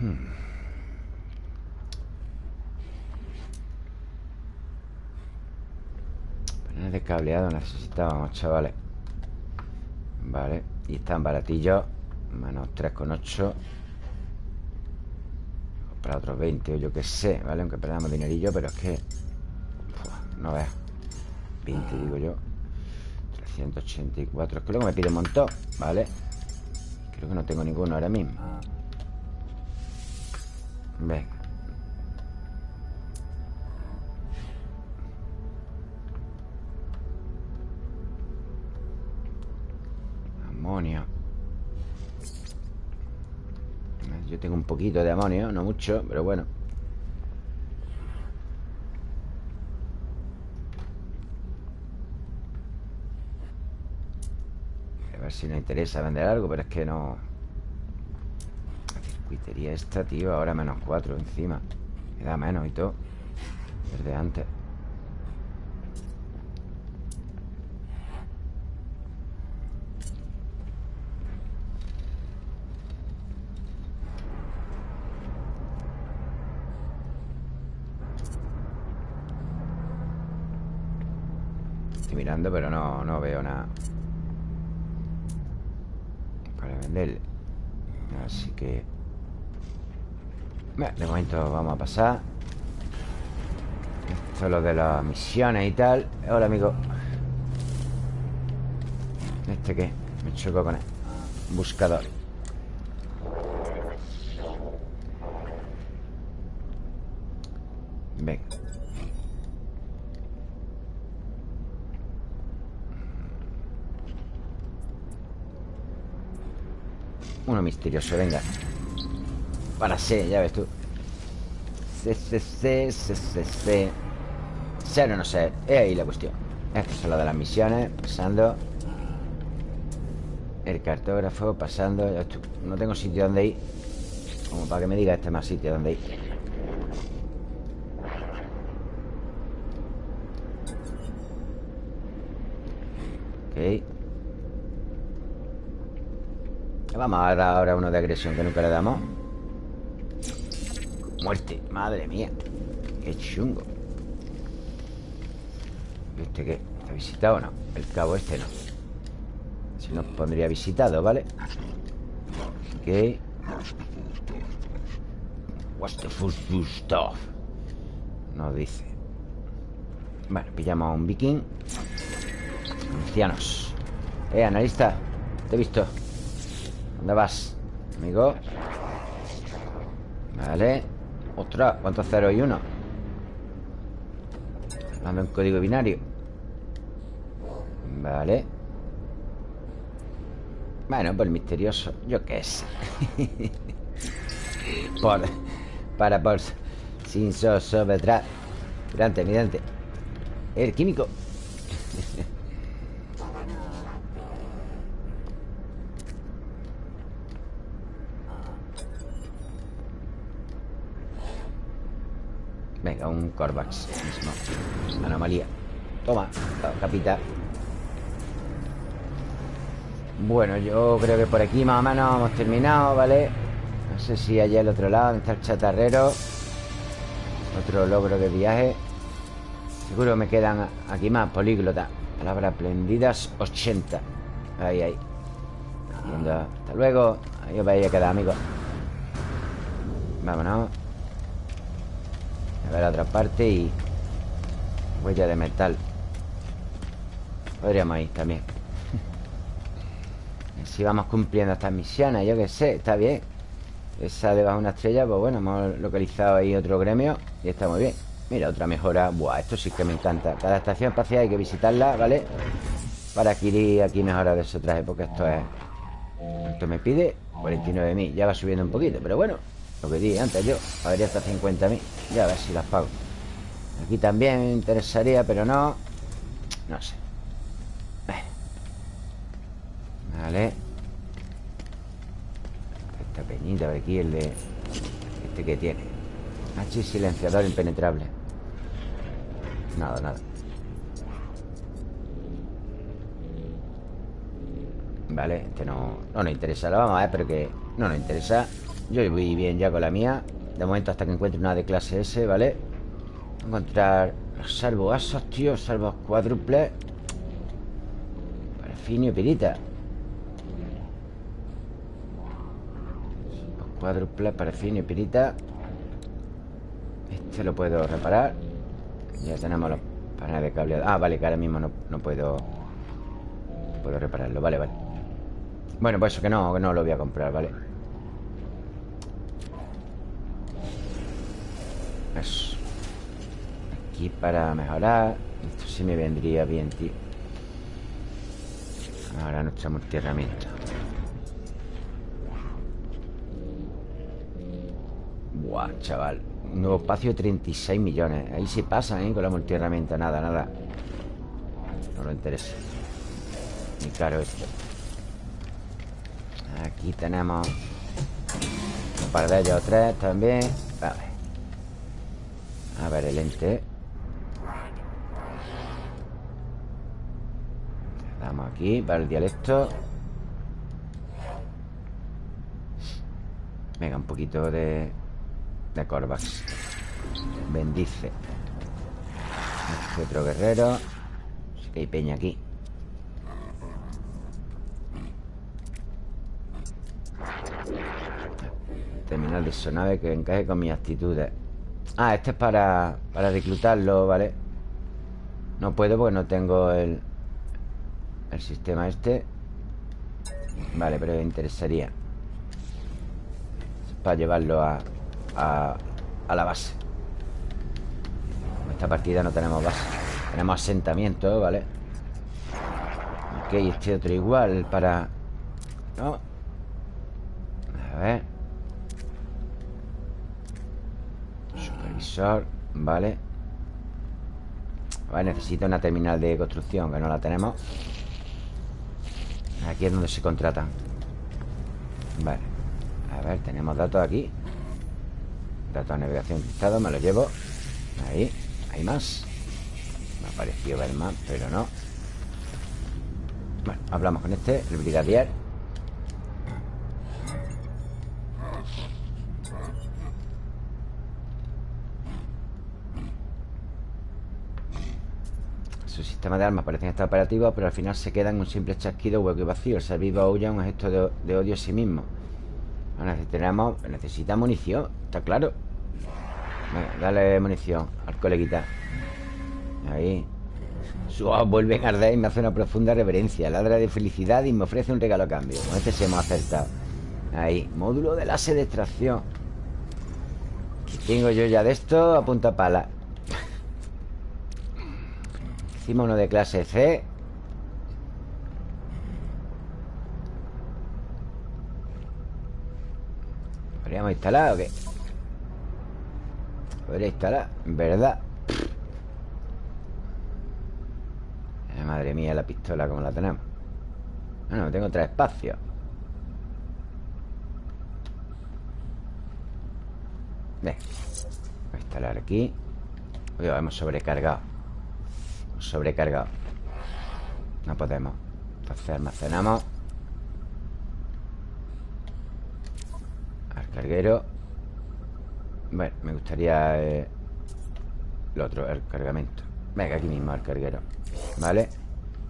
Hmm. de cableado necesitábamos, chavales. Vale Y están baratillos. Menos 3,8 Para otros 20 o yo que sé ¿Vale? Aunque perdamos dinerillo Pero es que No veas. 20 digo yo. 384 Es que me pide un montón ¿Vale? Creo que no tengo ninguno ahora mismo Amonio. Yo tengo un poquito de amonio, no mucho, pero bueno. A ver si nos interesa vender algo, pero es que no... Circuitería esta, tío Ahora menos cuatro encima. Me da menos y todo. Desde antes. Estoy mirando pero no, no veo nada. Para vender Así que de momento vamos a pasar. Esto es lo de las misiones y tal. Hola, amigo. ¿Este qué? Me choco con él Buscador. Venga. Uno misterioso, venga para ser, ya ves tú. C, C, C, C, C, C. Ser no ser Es ahí la cuestión. Esto es lo de las misiones Pasando. El cartógrafo Pasando. No tengo sitio donde ir. Como para que me diga este más sitio donde ir. Ok. Vamos a dar ahora uno de agresión que nunca le damos Muerte, madre mía Qué chungo ¿Este qué? ¿Está visitado o no? El cabo este no Si nos pondría visitado, ¿vale? Ok What's the full stuff? Nos dice Bueno, pillamos a un viking Ancianos Eh, analista Te he visto ¿Dónde vas? Amigo Vale Ostras, ¿cuántos ceros y uno? Dame un código binario. Vale. Bueno, pues misterioso Yo qué sé. [LAUGHS] Por Para por Sin so, so, detrás Mirante, mirante El químico Venga, un Corvax. Mismo Anomalía. Toma, capita. Bueno, yo creo que por aquí más o menos hemos terminado, ¿vale? No sé si allá al otro lado está el chatarrero. Otro logro de viaje. Seguro me quedan aquí más políglotas. Palabras prendidas 80 Ahí, ahí. Hasta luego. Ahí os vais a quedar, amigos. Vámonos. A ver la otra parte y... Huella de metal. Podríamos ir también. [LAUGHS] Si vamos cumpliendo estas misiones Yo qué sé, está bien. Esa debajo de una estrella, pues bueno Hemos localizado ahí otro gremio Y está muy bien. Mira, otra mejora. Buah, esto sí que me encanta. Cada estación espacial hay que visitarla, ¿vale? Para adquirir aquí mejoras de esos trajes Porque esto es... Esto me pide 49.000 Ya va subiendo un poquito Pero bueno Lo que dije antes yo Pagaría hasta 50.000 Ya a ver si las pago. Aquí también me interesaría Pero no No sé. Vale. Esta peñita de aquí El de... Este que tiene. H silenciador impenetrable. Nada, nada. Vale, este no, no nos interesa. Lo vamos a ver, pero que no nos interesa Yo voy bien ya con la mía. De momento hasta que encuentre una de clase S, ¿vale? Encontrar salvo asos, tío Salvo cuádruples Parafinio y pirita. Cuádruples, parafinio y pirita. Este lo puedo reparar. Ya tenemos los paneles de cableado Ah, vale, que ahora mismo no, no puedo Puedo repararlo, vale, vale. Bueno, pues eso que no, que no lo voy a comprar, ¿vale? Eso Aquí para mejorar Esto sí me vendría bien, tío. Ahora nuestra multierramiento Buah, chaval. Nuevo espacio de 36 millones. Ahí se pasa, ¿eh? Con la multierramienta Nada, nada. No lo interesa. Ni caro esto. Aquí tenemos Un par de ellos tres también A ver el ente. Damos aquí para el dialecto. Venga, un poquito de De Corvax Bendice. Este otro guerrero. Sí que hay peña aquí. Terminal de sonave que encaje con mis actitudes Ah, este es para, para reclutarlo, ¿vale? No puedo porque no tengo el El sistema este Vale, pero me interesaría Para llevarlo a, a, a la base En esta partida no tenemos base Tenemos asentamiento, ¿vale? Ok, este otro igual para... ¿No? A ver vale Vale, necesita una terminal de construcción Que no la tenemos. Aquí es donde se contratan Vale. A ver, tenemos datos aquí. Datos de navegación cristado, me lo llevo. Ahí, hay más. Me ver más, pero no. Bueno, hablamos con este El brigadier sistemas de armas parecen estar operativos, pero al final se quedan un simple chasquido hueco y vacío. El ser vivo aúlla un gesto de, odio a sí mismo. necesitamos, necesita munición, está claro. dale munición al coleguita. Ahí. Su ojos vuelven a arder y me hace una profunda reverencia. Ladra de felicidad y me ofrece un regalo a cambio. Con este se hemos acertado. Ahí. Módulo de láser de extracción. ¿Qué tengo yo ya de esto? A punta pala. Hicimos uno de clase C. ¿Podríamos instalar o qué? Podría instalar, verdad. Eh, Madre mía la pistola como la tenemos Bueno, tengo tres espacios. Voy a instalar aquí. Uy, hemos sobrecargado sobrecargado No podemos. Entonces almacenamos. Al carguero. Bueno, me gustaría eh, Lo otro, el cargamento. Venga, aquí mismo al carguero. ¿Vale?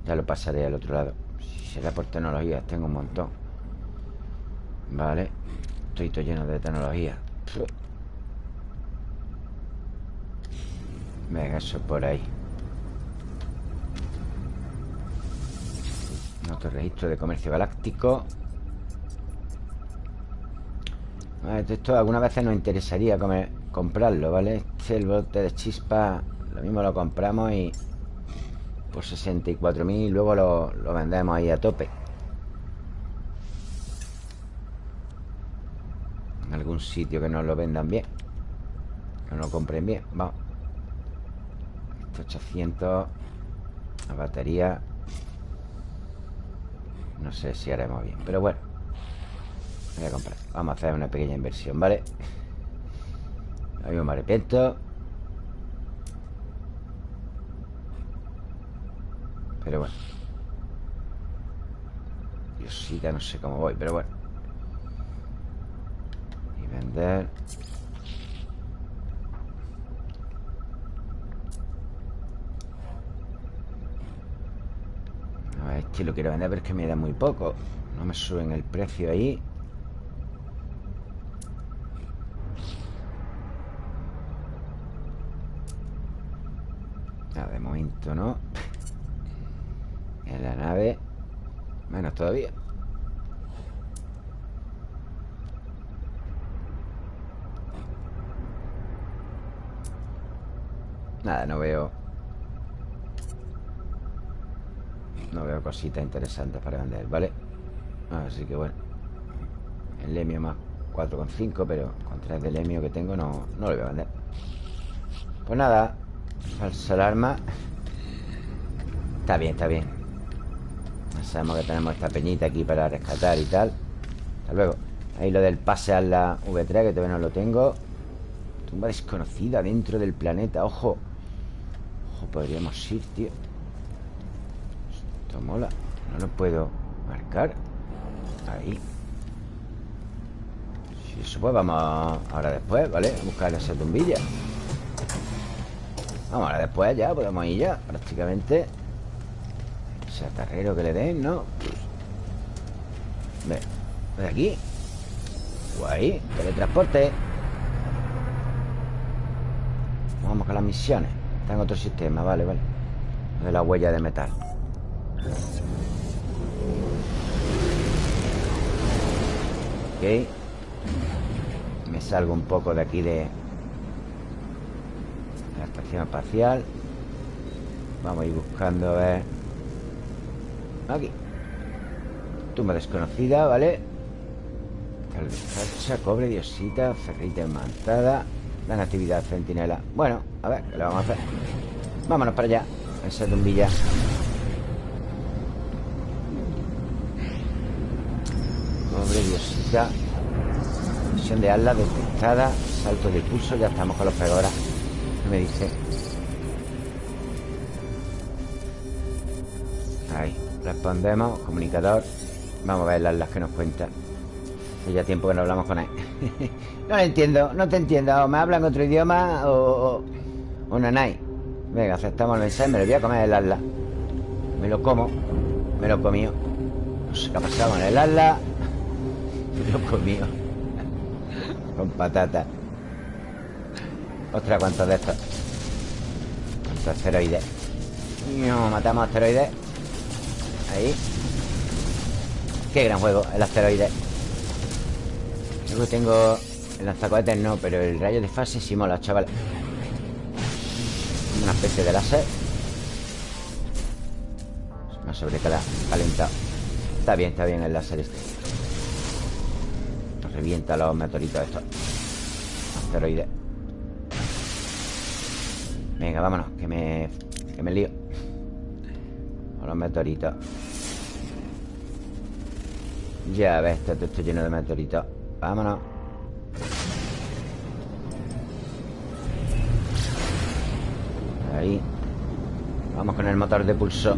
Ya lo pasaré al otro lado. Si será por tecnología, tengo un montón. Vale Estoy todo lleno de tecnología. Venga, eso por ahí Otro registro de comercio galáctico. Esto algunas veces nos interesaría comprarlo, ¿vale? Este el bote de chispa Lo mismo lo compramos y Por 64.000 Luego lo, lo vendemos ahí a tope. En algún sitio que nos lo vendan bien Que nos lo compren bien. Vamos. 800 La batería No sé si haremos bien Pero bueno. Voy a comprar. Vamos a hacer una pequeña inversión, ¿vale? Ahí me arrepiento. Pero bueno. Diosita, no sé cómo voy Pero bueno. Y vender que lo quiero vender, pero es que me da muy poco. No me suben el precio ahí. De momento no. En la nave. Menos todavía. Nada, no veo No veo cositas interesantes para vender, ¿vale? Así que bueno El lemio más 4,5 Pero con 3 de lemio que tengo no, no lo voy a vender. Pues nada Falsa alarma. Está bien, está bien. Sabemos que tenemos esta peñita aquí para rescatar y tal. Hasta luego. Ahí lo del pase a la V3 Que todavía no lo tengo. Tumba desconocida dentro del planeta Ojo. Ojo, podríamos ir, tío mola. No lo puedo marcar. Ahí. Si eso pues vamos ahora después, ¿vale? A buscar esa tumbilla. Vamos ahora después ya, podemos ir ya Prácticamente. Ese atarrero que le den, ¿no? Ve, de aquí. Guay, teletransporte. Vamos con las misiones. Está en otro sistema, vale, vale. De la huella de metal Ok. Me salgo un poco de aquí de La estación espacial. Vamos a ir buscando a ver. Aquí. Tumba desconocida, ¿vale? Salsa, cobre, diosita, ferrita enmantada Dan actividad centinela. Bueno, a ver, ¿qué le vamos a hacer? Vámonos para allá Esa tumbilla Diosita Misión de ala detectada Salto de pulso, ya estamos con los pegoras. ¿Qué me dice? Ahí, respondemos Comunicador. Vamos a ver las que nos cuenta. Hace ya tiempo que no hablamos con él. [LAUGHS] No lo entiendo, no te entiendo. O me hablan otro idioma o... O, nanay Venga, aceptamos el mensaje Me lo voy a comer el ala Me lo como Me lo comió No sé qué ha pasado con el ala Loco mío Con patata. Ostras, ¿cuántos de estos? ¿Cuántos asteroides? Matamos asteroides. Ahí. Qué gran juego, el asteroide. Luego tengo El lanzacohetes no, pero el rayo de fase sí mola, chaval. Una especie de láser. Me ha sobrecalentado Está bien, está bien el láser este Revienta los meteoritos estos Asteroides Venga, vámonos Que me... Que me lío. Con los meteoritos Ya ves, esto está lleno de meteoritos. Vámonos. Ahí. Vamos con el motor de pulso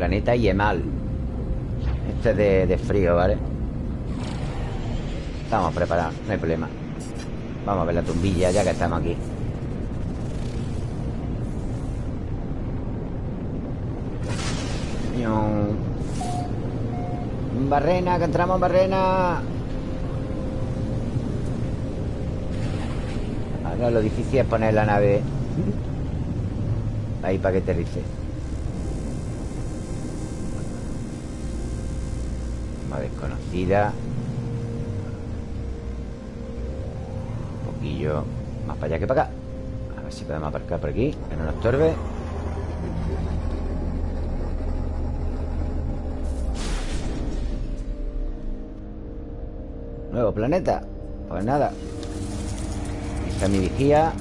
Planeta Yemal Este es de, frío, ¿vale? Estamos preparados, no hay problema Vamos a ver la tumbilla ya que estamos aquí barrena, que entramos en barrena. Ahora lo difícil es poner la nave ahí para que aterrice. Desconocida. Un poquillo más para allá que para acá. A ver si podemos aparcar por aquí, que no nos estorbe. Nuevo planeta. Pues nada. Esta es mi vigía.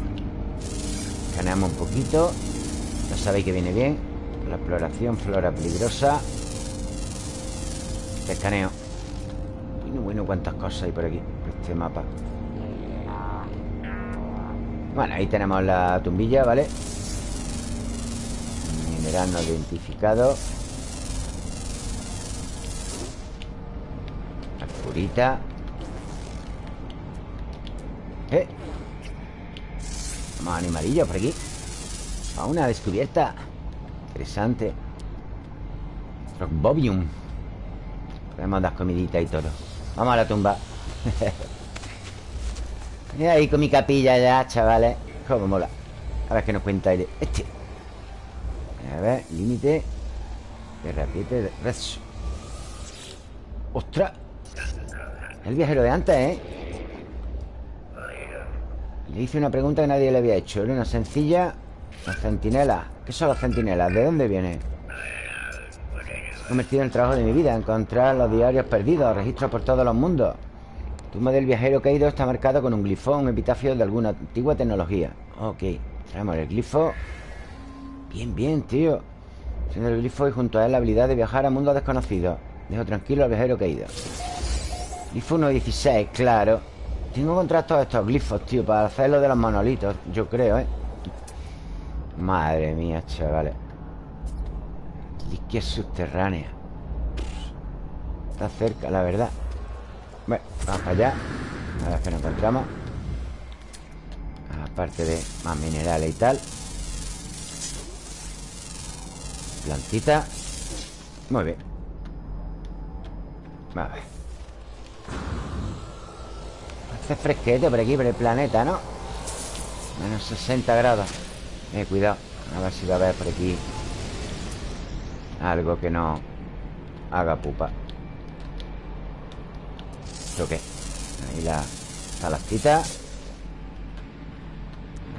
Escaneamos un poquito. Ya sabéis que viene bien. La exploración, flora peligrosa. Te escaneo. Bueno, bueno, cuántas cosas hay por aquí. Por este mapa. Bueno, ahí tenemos la tumbilla, ¿vale? Mineral no identificado. La curita. ¿Eh? Más animalillos por aquí Fauna descubierta Interesante Bobium Podemos dar comidita y todo Vamos a la tumba [LAUGHS] Y ahí con mi capilla ya, chavales Cómo mola A ver qué nos cuenta este A ver, límite R7 Red ¡Ostras! El viajero de antes, ¿eh? Le hice una pregunta que nadie le había hecho Era una sencilla Las centinelas ¿Qué son las centinelas? ¿De dónde viene? Convertido en el trabajo de mi vida Encontrar los diarios perdidos Registros por todos los mundos. Tumba del viajero caído está marcado con un glifo Un epitafio de alguna antigua tecnología. Ok, traemos el glifo. Bien, bien, tío. Siendo el glifo y junto a él la habilidad de viajar a mundos desconocidos. Dejo tranquilo al viajero caído Glifo 1.16, claro. Tengo que encontrar todos estos glifos, tío Para hacer lo de los monolitos, yo creo, ¿eh? Madre mía, chavales es subterránea. Está cerca, la verdad. Bueno, vamos allá. A ver qué nos encontramos. Aparte de más minerales y tal. Plantita. Muy bien. A ver. Hace fresquete por aquí, por el planeta, ¿no? Menos 60 grados. Eh, cuidado. A ver si va a haber por aquí Algo que no Haga pupa. ¿Esto qué? Ahí la talastita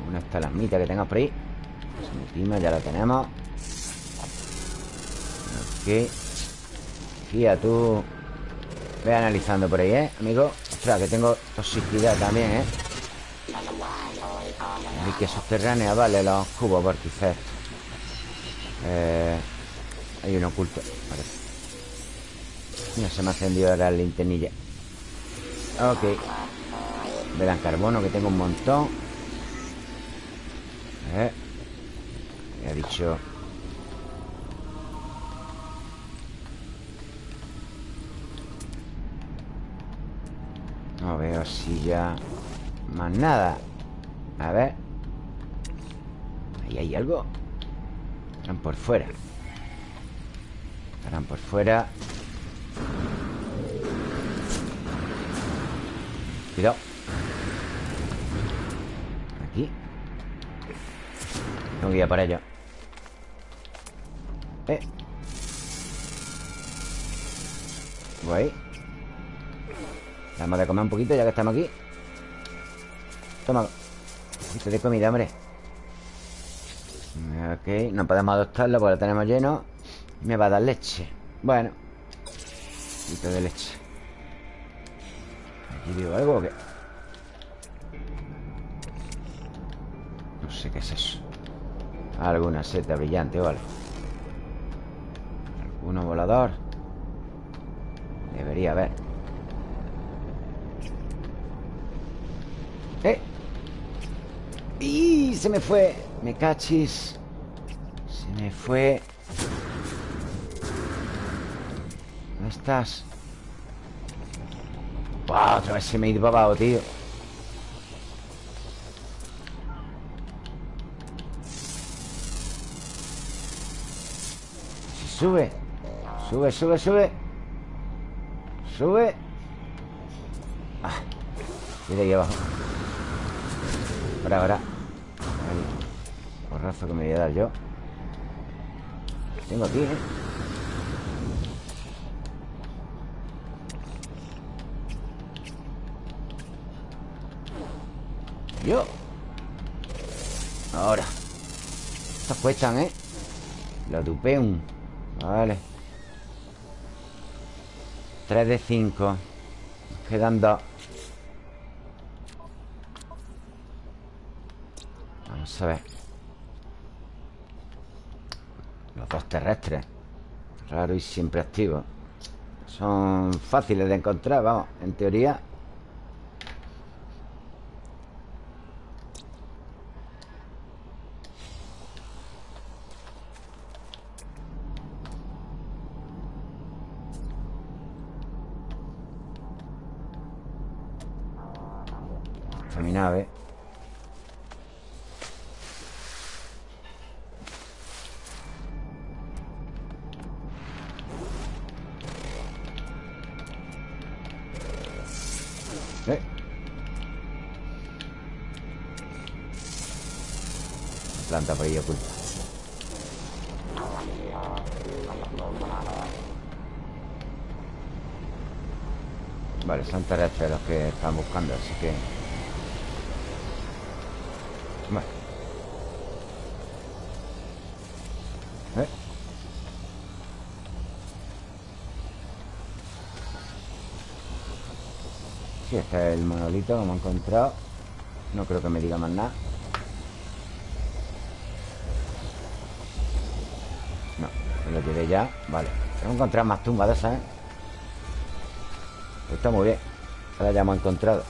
Una estalamita que tengo por ahí. Ya la tenemos. Ok. Fía tú. Ve analizando por ahí, ¿eh, amigo? Ostras, que tengo toxicidad también, ¿eh? Que subterránea, vale, los cubos vórtices eh, Hay un oculto vale. Mira, se me ha encendido la linternilla Ok. Verán carbono, que tengo un montón. Eh. Me ha dicho. No veo así ya Más nada. A ver. Ahí hay algo. Estarán por fuera Estarán por fuera. Cuidado. Aquí. Tengo que ir a para allá Eh. Voy Vamos a comer un poquito ya que estamos aquí. Toma. Un poquito de comida, hombre. Ok, no podemos adoptarlo porque lo tenemos lleno Me va a dar leche Bueno Un poquito de leche ¿Aquí digo algo o qué? No sé qué es eso Alguna seta brillante o algo ¿Alguno volador? Debería haber ¿Eh? ¡Y! Se me fue Me cachis Se me fue ¿Dónde estás? Otra vez se me ha ido para abajo, tío Sube. Sube, sube, sube. Sube. Ah, de aquí abajo. Ahora, ahora. Ahí. Porrazo que me voy a dar yo. Tengo aquí, ¿eh? Yo. Ahora. Estos cuestan, ¿eh? La dupeum Vale. 3 de 5 Quedan dos. Vamos a ver. Los dos terrestres. Raro y siempre activos Son fáciles de encontrar, vamos En teoría monolito que hemos encontrado. No creo que me diga más nada. No, me lo llevé ya Vale, tengo que encontrar más tumbas de esas, ¿eh? Pues está muy bien. Ahora ya hemos encontrado.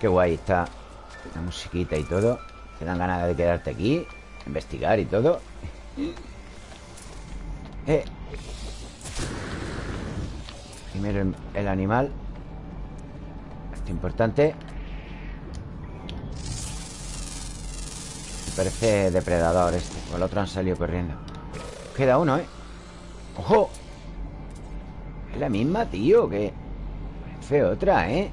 Qué guay está La musiquita y todo. Te dan ganas de quedarte aquí Investigar y todo eh. Primero el, animal Esto es importante parece depredador este O el otro han salido corriendo Queda uno, ¿eh? ¡Ojo! Es la misma, tío Que parece otra, ¿eh?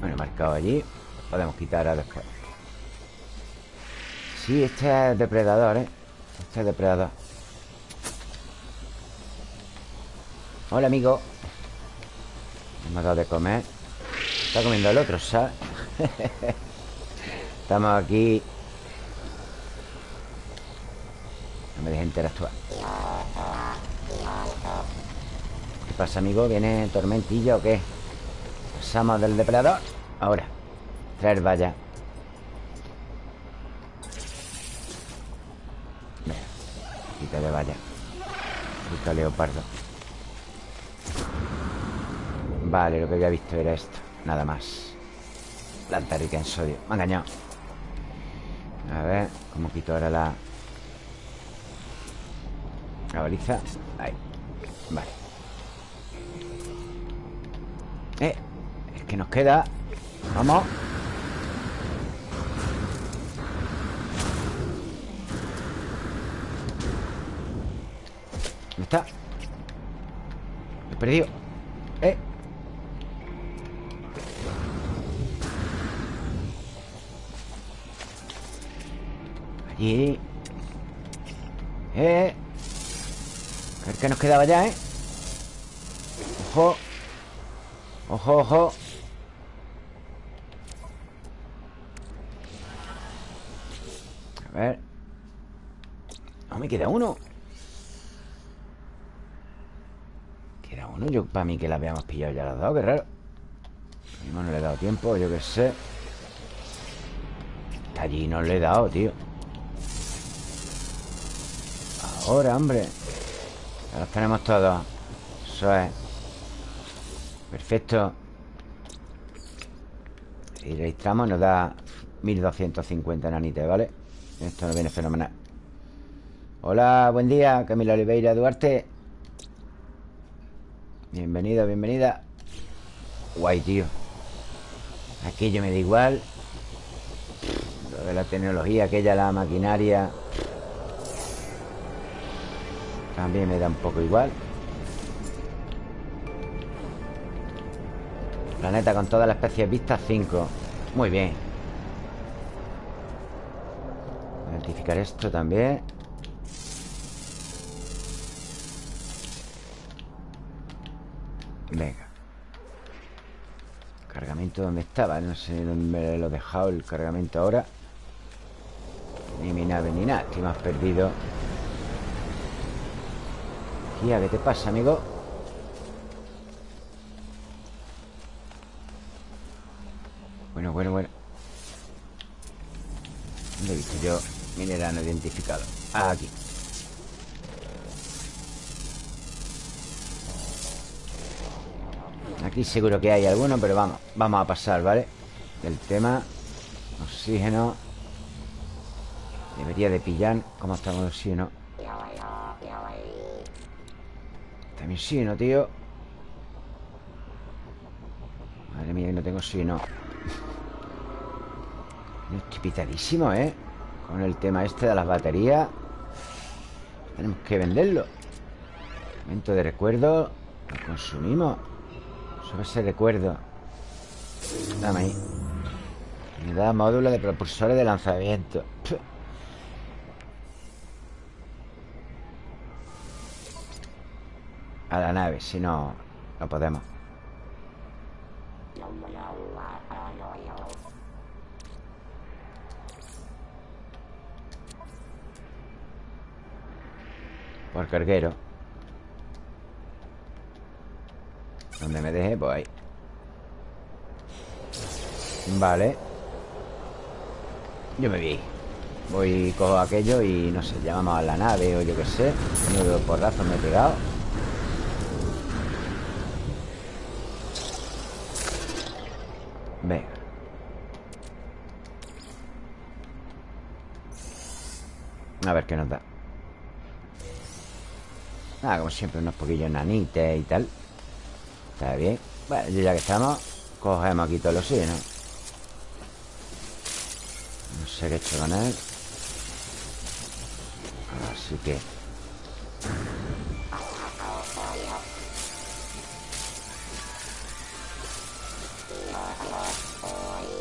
Bueno, marcado allí Podemos quitar a después Sí, este es depredador, ¿eh? Este es depredador Hola, amigo ha dado de comer Está comiendo el otro, ¿sabes? [LAUGHS] Estamos aquí No me dejes interactuar ¿Qué pasa, amigo? ¿Viene tormentilla o qué? Pasamos del depredador Ahora Traer valla Leopardo Vale, lo que había visto era esto Nada más. Planta rica en sodio. Me ha engañado. A ver, ¿cómo quito ahora la... La baliza Ahí. Vale. Eh que nos queda. Vamos He perdido Eh. Allí. Eh. A ver qué nos quedaba ya, ¿eh? Ojo. Ojo, ojo. A ver. No, me queda uno Queda uno Yo para mí que la habíamos pillado ya las dos Qué raro. Mismo no le he dado tiempo, yo qué sé. Allí no le he dado, tío. Ahora, hombre. Ya los tenemos todos. Eso es. Perfecto. Y registramos Nos da 1250 nanites, ¿vale? Esto nos viene fenomenal. Hola, buen día Camila Oliveira Duarte Bienvenida, bienvenida. Guay, tío. Aquello me da igual. Lo de la tecnología Aquella, la maquinaria. También me da un poco igual. Planeta con todas las especies vistas 5 Muy bien. Identificar esto también Cargamento donde estaba No sé dónde me lo he dejado el cargamento ahora Ni mi nave ni nada Estoy más perdido Tía, ¿qué te pasa, amigo? Bueno, bueno, bueno ¿Dónde he visto yo mineral no identificado? Ah, aquí Aquí seguro que hay alguno, pero vamos Vamos a pasar, ¿vale? El tema Oxígeno. Debería de pillar ¿Cómo estamos de oxígeno? También oxígeno, tío. Madre mía, no tengo oxígeno. Estoy pitadísimo, ¿eh? Con el tema este de las baterías. Tenemos que venderlo. Momento de recuerdo. Lo consumimos Sobre ese recuerdo. Dame ahí. Unidad módulo de propulsores de lanzamiento. A la nave, si no, no podemos. Por carguero Donde me deje, pues ahí. Vale. Yo me vi Voy, cojo aquello y no sé Llamamos a la nave o yo qué sé. Menudo porrazo me he pegado. Venga. A ver qué nos da. Ah, como siempre, unos poquillos nanites y tal Está bien. Bueno, ya que estamos Cogemos aquí todo el oxígeno No sé qué he hecho con él. Así que.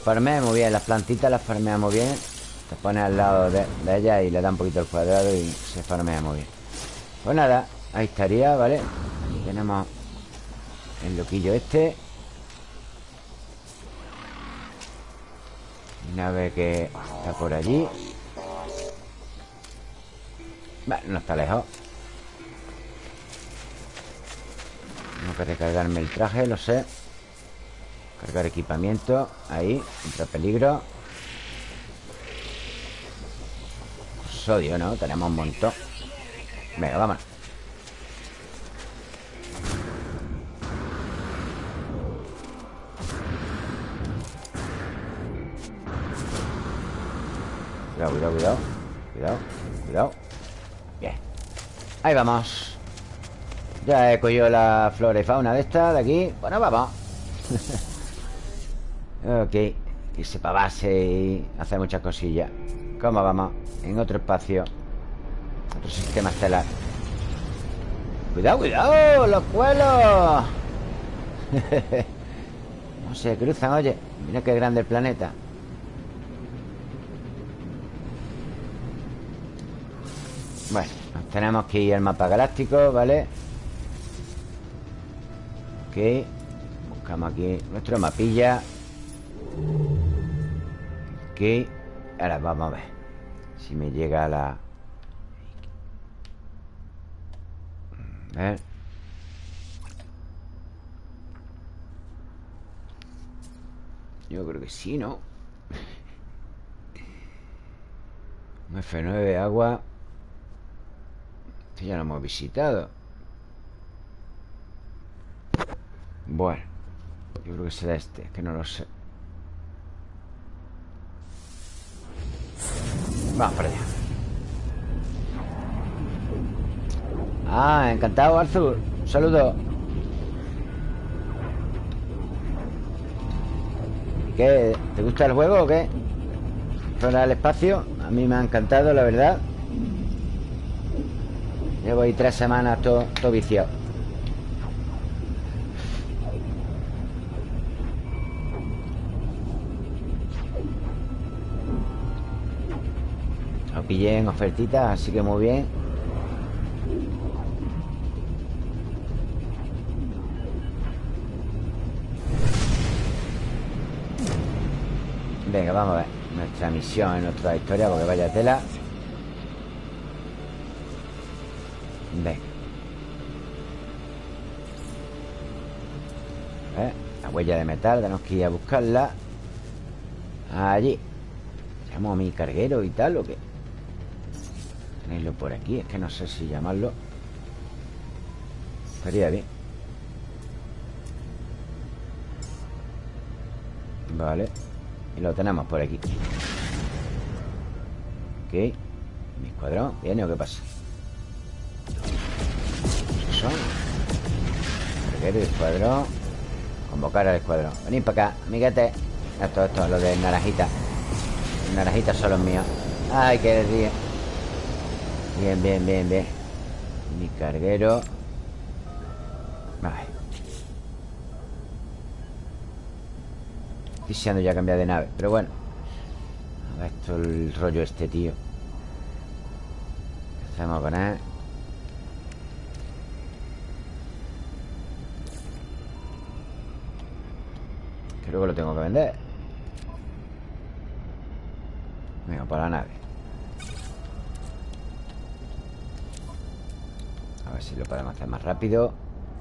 Farmea muy bien Las plantitas las farmea muy bien. Te pones al lado de, de ellas Y le da un poquito el cuadrado Y se farmea muy bien. Pues nada Ahí estaría, ¿vale? Aquí tenemos el loquillo este. Nave que está por allí. Vale, no está lejos. Tengo que recargarme el traje, lo sé. Cargar equipamiento Ahí, contra peligro. Sodio, ¿no? Tenemos un montón. Venga, vámonos Cuidado, cuidado, cuidado. Cuidado, cuidado. Bien. Ahí vamos. Ya he cogido la flora y fauna de esta De aquí. Bueno, vamos. [LAUGHS] Ok. Irse para base y hacer muchas cosillas. ¿Cómo vamos? En otro espacio. Otro sistema estelar. Cuidado, cuidado Los cuelos. [LAUGHS] No se cruzan, oye. Mira qué grande el planeta Bueno, nos tenemos que ir al mapa galáctico, ¿vale? Ok. Buscamos aquí nuestro mapilla. Ok. Ahora vamos a ver. Si me llega la... A ver. Yo creo que sí, ¿no? [LAUGHS] F9, agua este ya lo hemos visitado. Bueno Yo creo que será este Es que no lo sé. Vamos para allá. Ah, encantado Arthur. Un saludo ¿Qué? ¿Te gusta el juego o qué? Fuera el espacio A mí me ha encantado, la verdad Llevo ahí tres semanas todo, todo viciado. Lo pillé en ofertitas, así que muy bien. Venga, vamos a ver Nuestra misión en nuestra historia Porque vaya tela huella de metal Tenemos que ir a buscarla. Allí. ¿Llamo a mi carguero y tal o qué? Tenerlo por aquí Es que no sé si llamarlo. Estaría bien. Vale. Y lo tenemos por aquí. Ok. Mi escuadrón. ¿Viene o qué pasa? ¿Qué son? el escuadrón Convocar al escuadrón. Venid para acá, amiguete. Esto, esto, lo de naranjita. Los naranjitas son los míos Ay, qué decir Bien, bien, bien, bien. Mi carguero. Vale. Deseando ya cambiar de nave Pero bueno. A ver esto el rollo este, tío. ¿Qué hacemos con él? Que lo tengo que vender. Venga, para la nave. A ver si lo podemos hacer más rápido.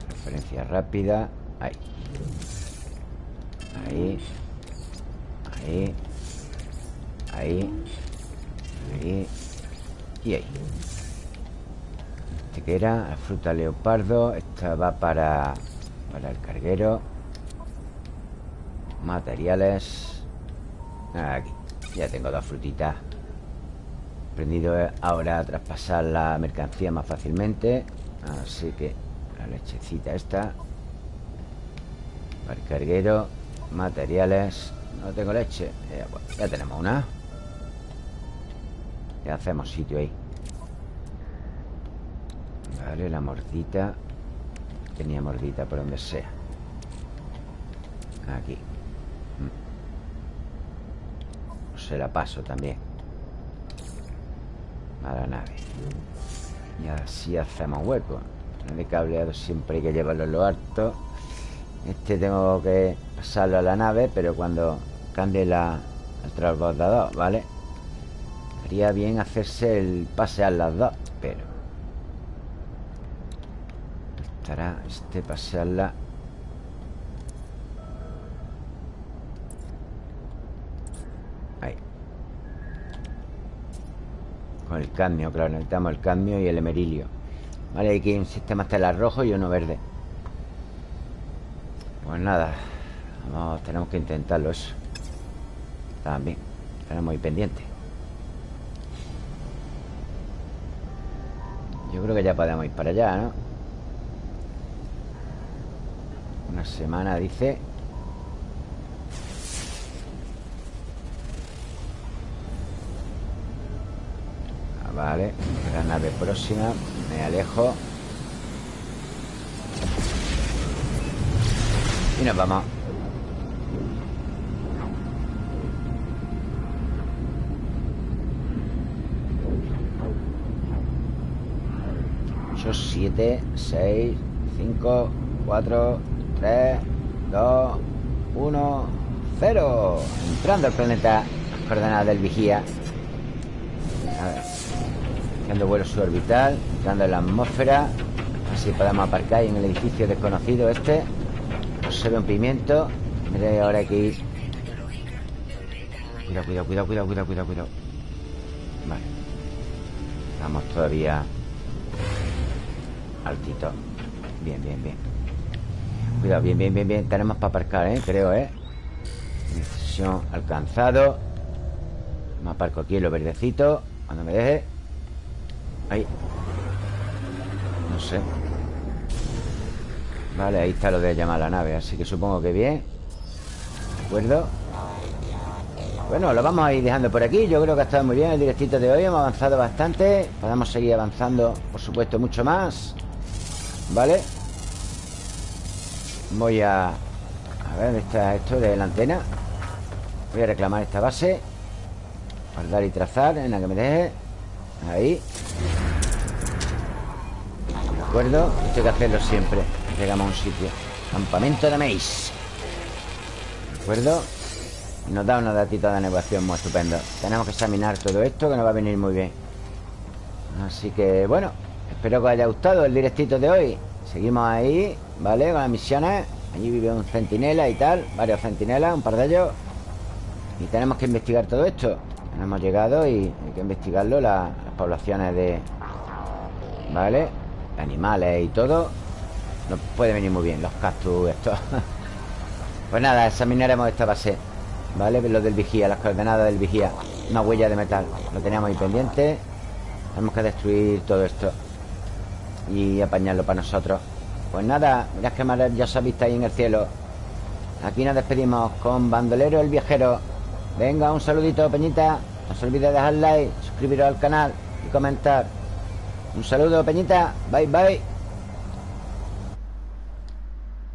Referencia rápida. Ahí. Ahí. Ahí. Ahí. Ahí. Y ahí. Este que era La fruta leopardo Esta va para Para el carguero Materiales. Aquí. Ya tengo dos frutitas. Aprendido ahora a traspasar la mercancía más fácilmente. Así que La lechecita esta. Para el carguero Materiales. No tengo leche. Ya tenemos una. Ya hacemos sitio ahí. Vale, la mordita. Tenía mordita por donde sea. Aquí Se la paso también. A la nave. Y así hacemos hueco. El cableado siempre hay que llevarlo en lo alto. Este tengo que pasarlo a la nave Pero cuando cambie la, el transbordador, ¿vale? Estaría bien hacerse el pasear las dos Pero Estará este pasearla Con el cadmio, claro Necesitamos el cadmio y el emerilio. Vale, aquí hay un sistema estelar rojo y uno verde. Pues nada tenemos que intentarlo eso. También Tenemos ahí pendiente. Yo creo que ya podemos ir para allá, ¿no? Una semana, dice Vale La nave próxima. Me alejo. Y nos vamos. Ocho, siete, seis, cinco, cuatro, tres, dos, uno, cero. Entrando al planeta coordenadas del vigía Haciendo vuelo suborbital Entrando en la atmósfera. Así podemos aparcar en el edificio desconocido este. No se ve un pimiento. Mire ahora aquí. Cuidado, cuidado, cuidado, cuidado, cuidado, cuidado, cuidado. Vale. Estamos todavía Altito. Bien, bien, bien. Cuidado, bien, bien, bien, bien. Tenemos para aparcar, ¿eh? Creo, ¿eh? Decisión alcanzado. Me aparco aquí en lo verdecito Cuando me deje Ahí. No sé. Vale, ahí está lo de llamar a la nave Así que supongo que bien. ¿De acuerdo? Bueno, lo vamos a ir dejando por aquí. Yo creo que ha estado muy bien el directito de hoy. Hemos avanzado bastante. Podemos seguir avanzando, por supuesto, mucho más. ¿Vale? Voy a... A ver, ¿dónde está esto de la antena? Voy a reclamar esta base. Guardar y trazar en la que me deje. Ahí acuerdo Esto hay que hacerlo siempre. Llegamos a un sitio. Campamento de Mace. De acuerdo nos da una datita de negociación muy estupenda Tenemos que examinar todo esto que nos va a venir muy bien. Así que, bueno Espero que os haya gustado el directito de hoy. Seguimos ahí, ¿vale? Con las misiones. Allí vive un centinela y tal Varios centinelas, un par de ellos. Y tenemos que investigar todo esto. Hemos llegado y hay que investigarlo Las, poblaciones de... ¿Vale? Animales y todo Nos puede venir muy bien Los cactus, esto. [LAUGHS] Pues nada, examinaremos esta base ¿Vale? Lo del vigía, las coordenadas del vigía. Una huella de metal Lo teníamos ahí pendiente. Tenemos que destruir todo esto Y apañarlo para nosotros. Pues nada, mirad que maravillosa vista ahí en el cielo. Aquí nos despedimos con Bandolero el Viajero. Venga, un saludito, Peñita. No se olvide de dejar like, suscribiros al canal Y comentar Un saludo, Peñita. Bye, bye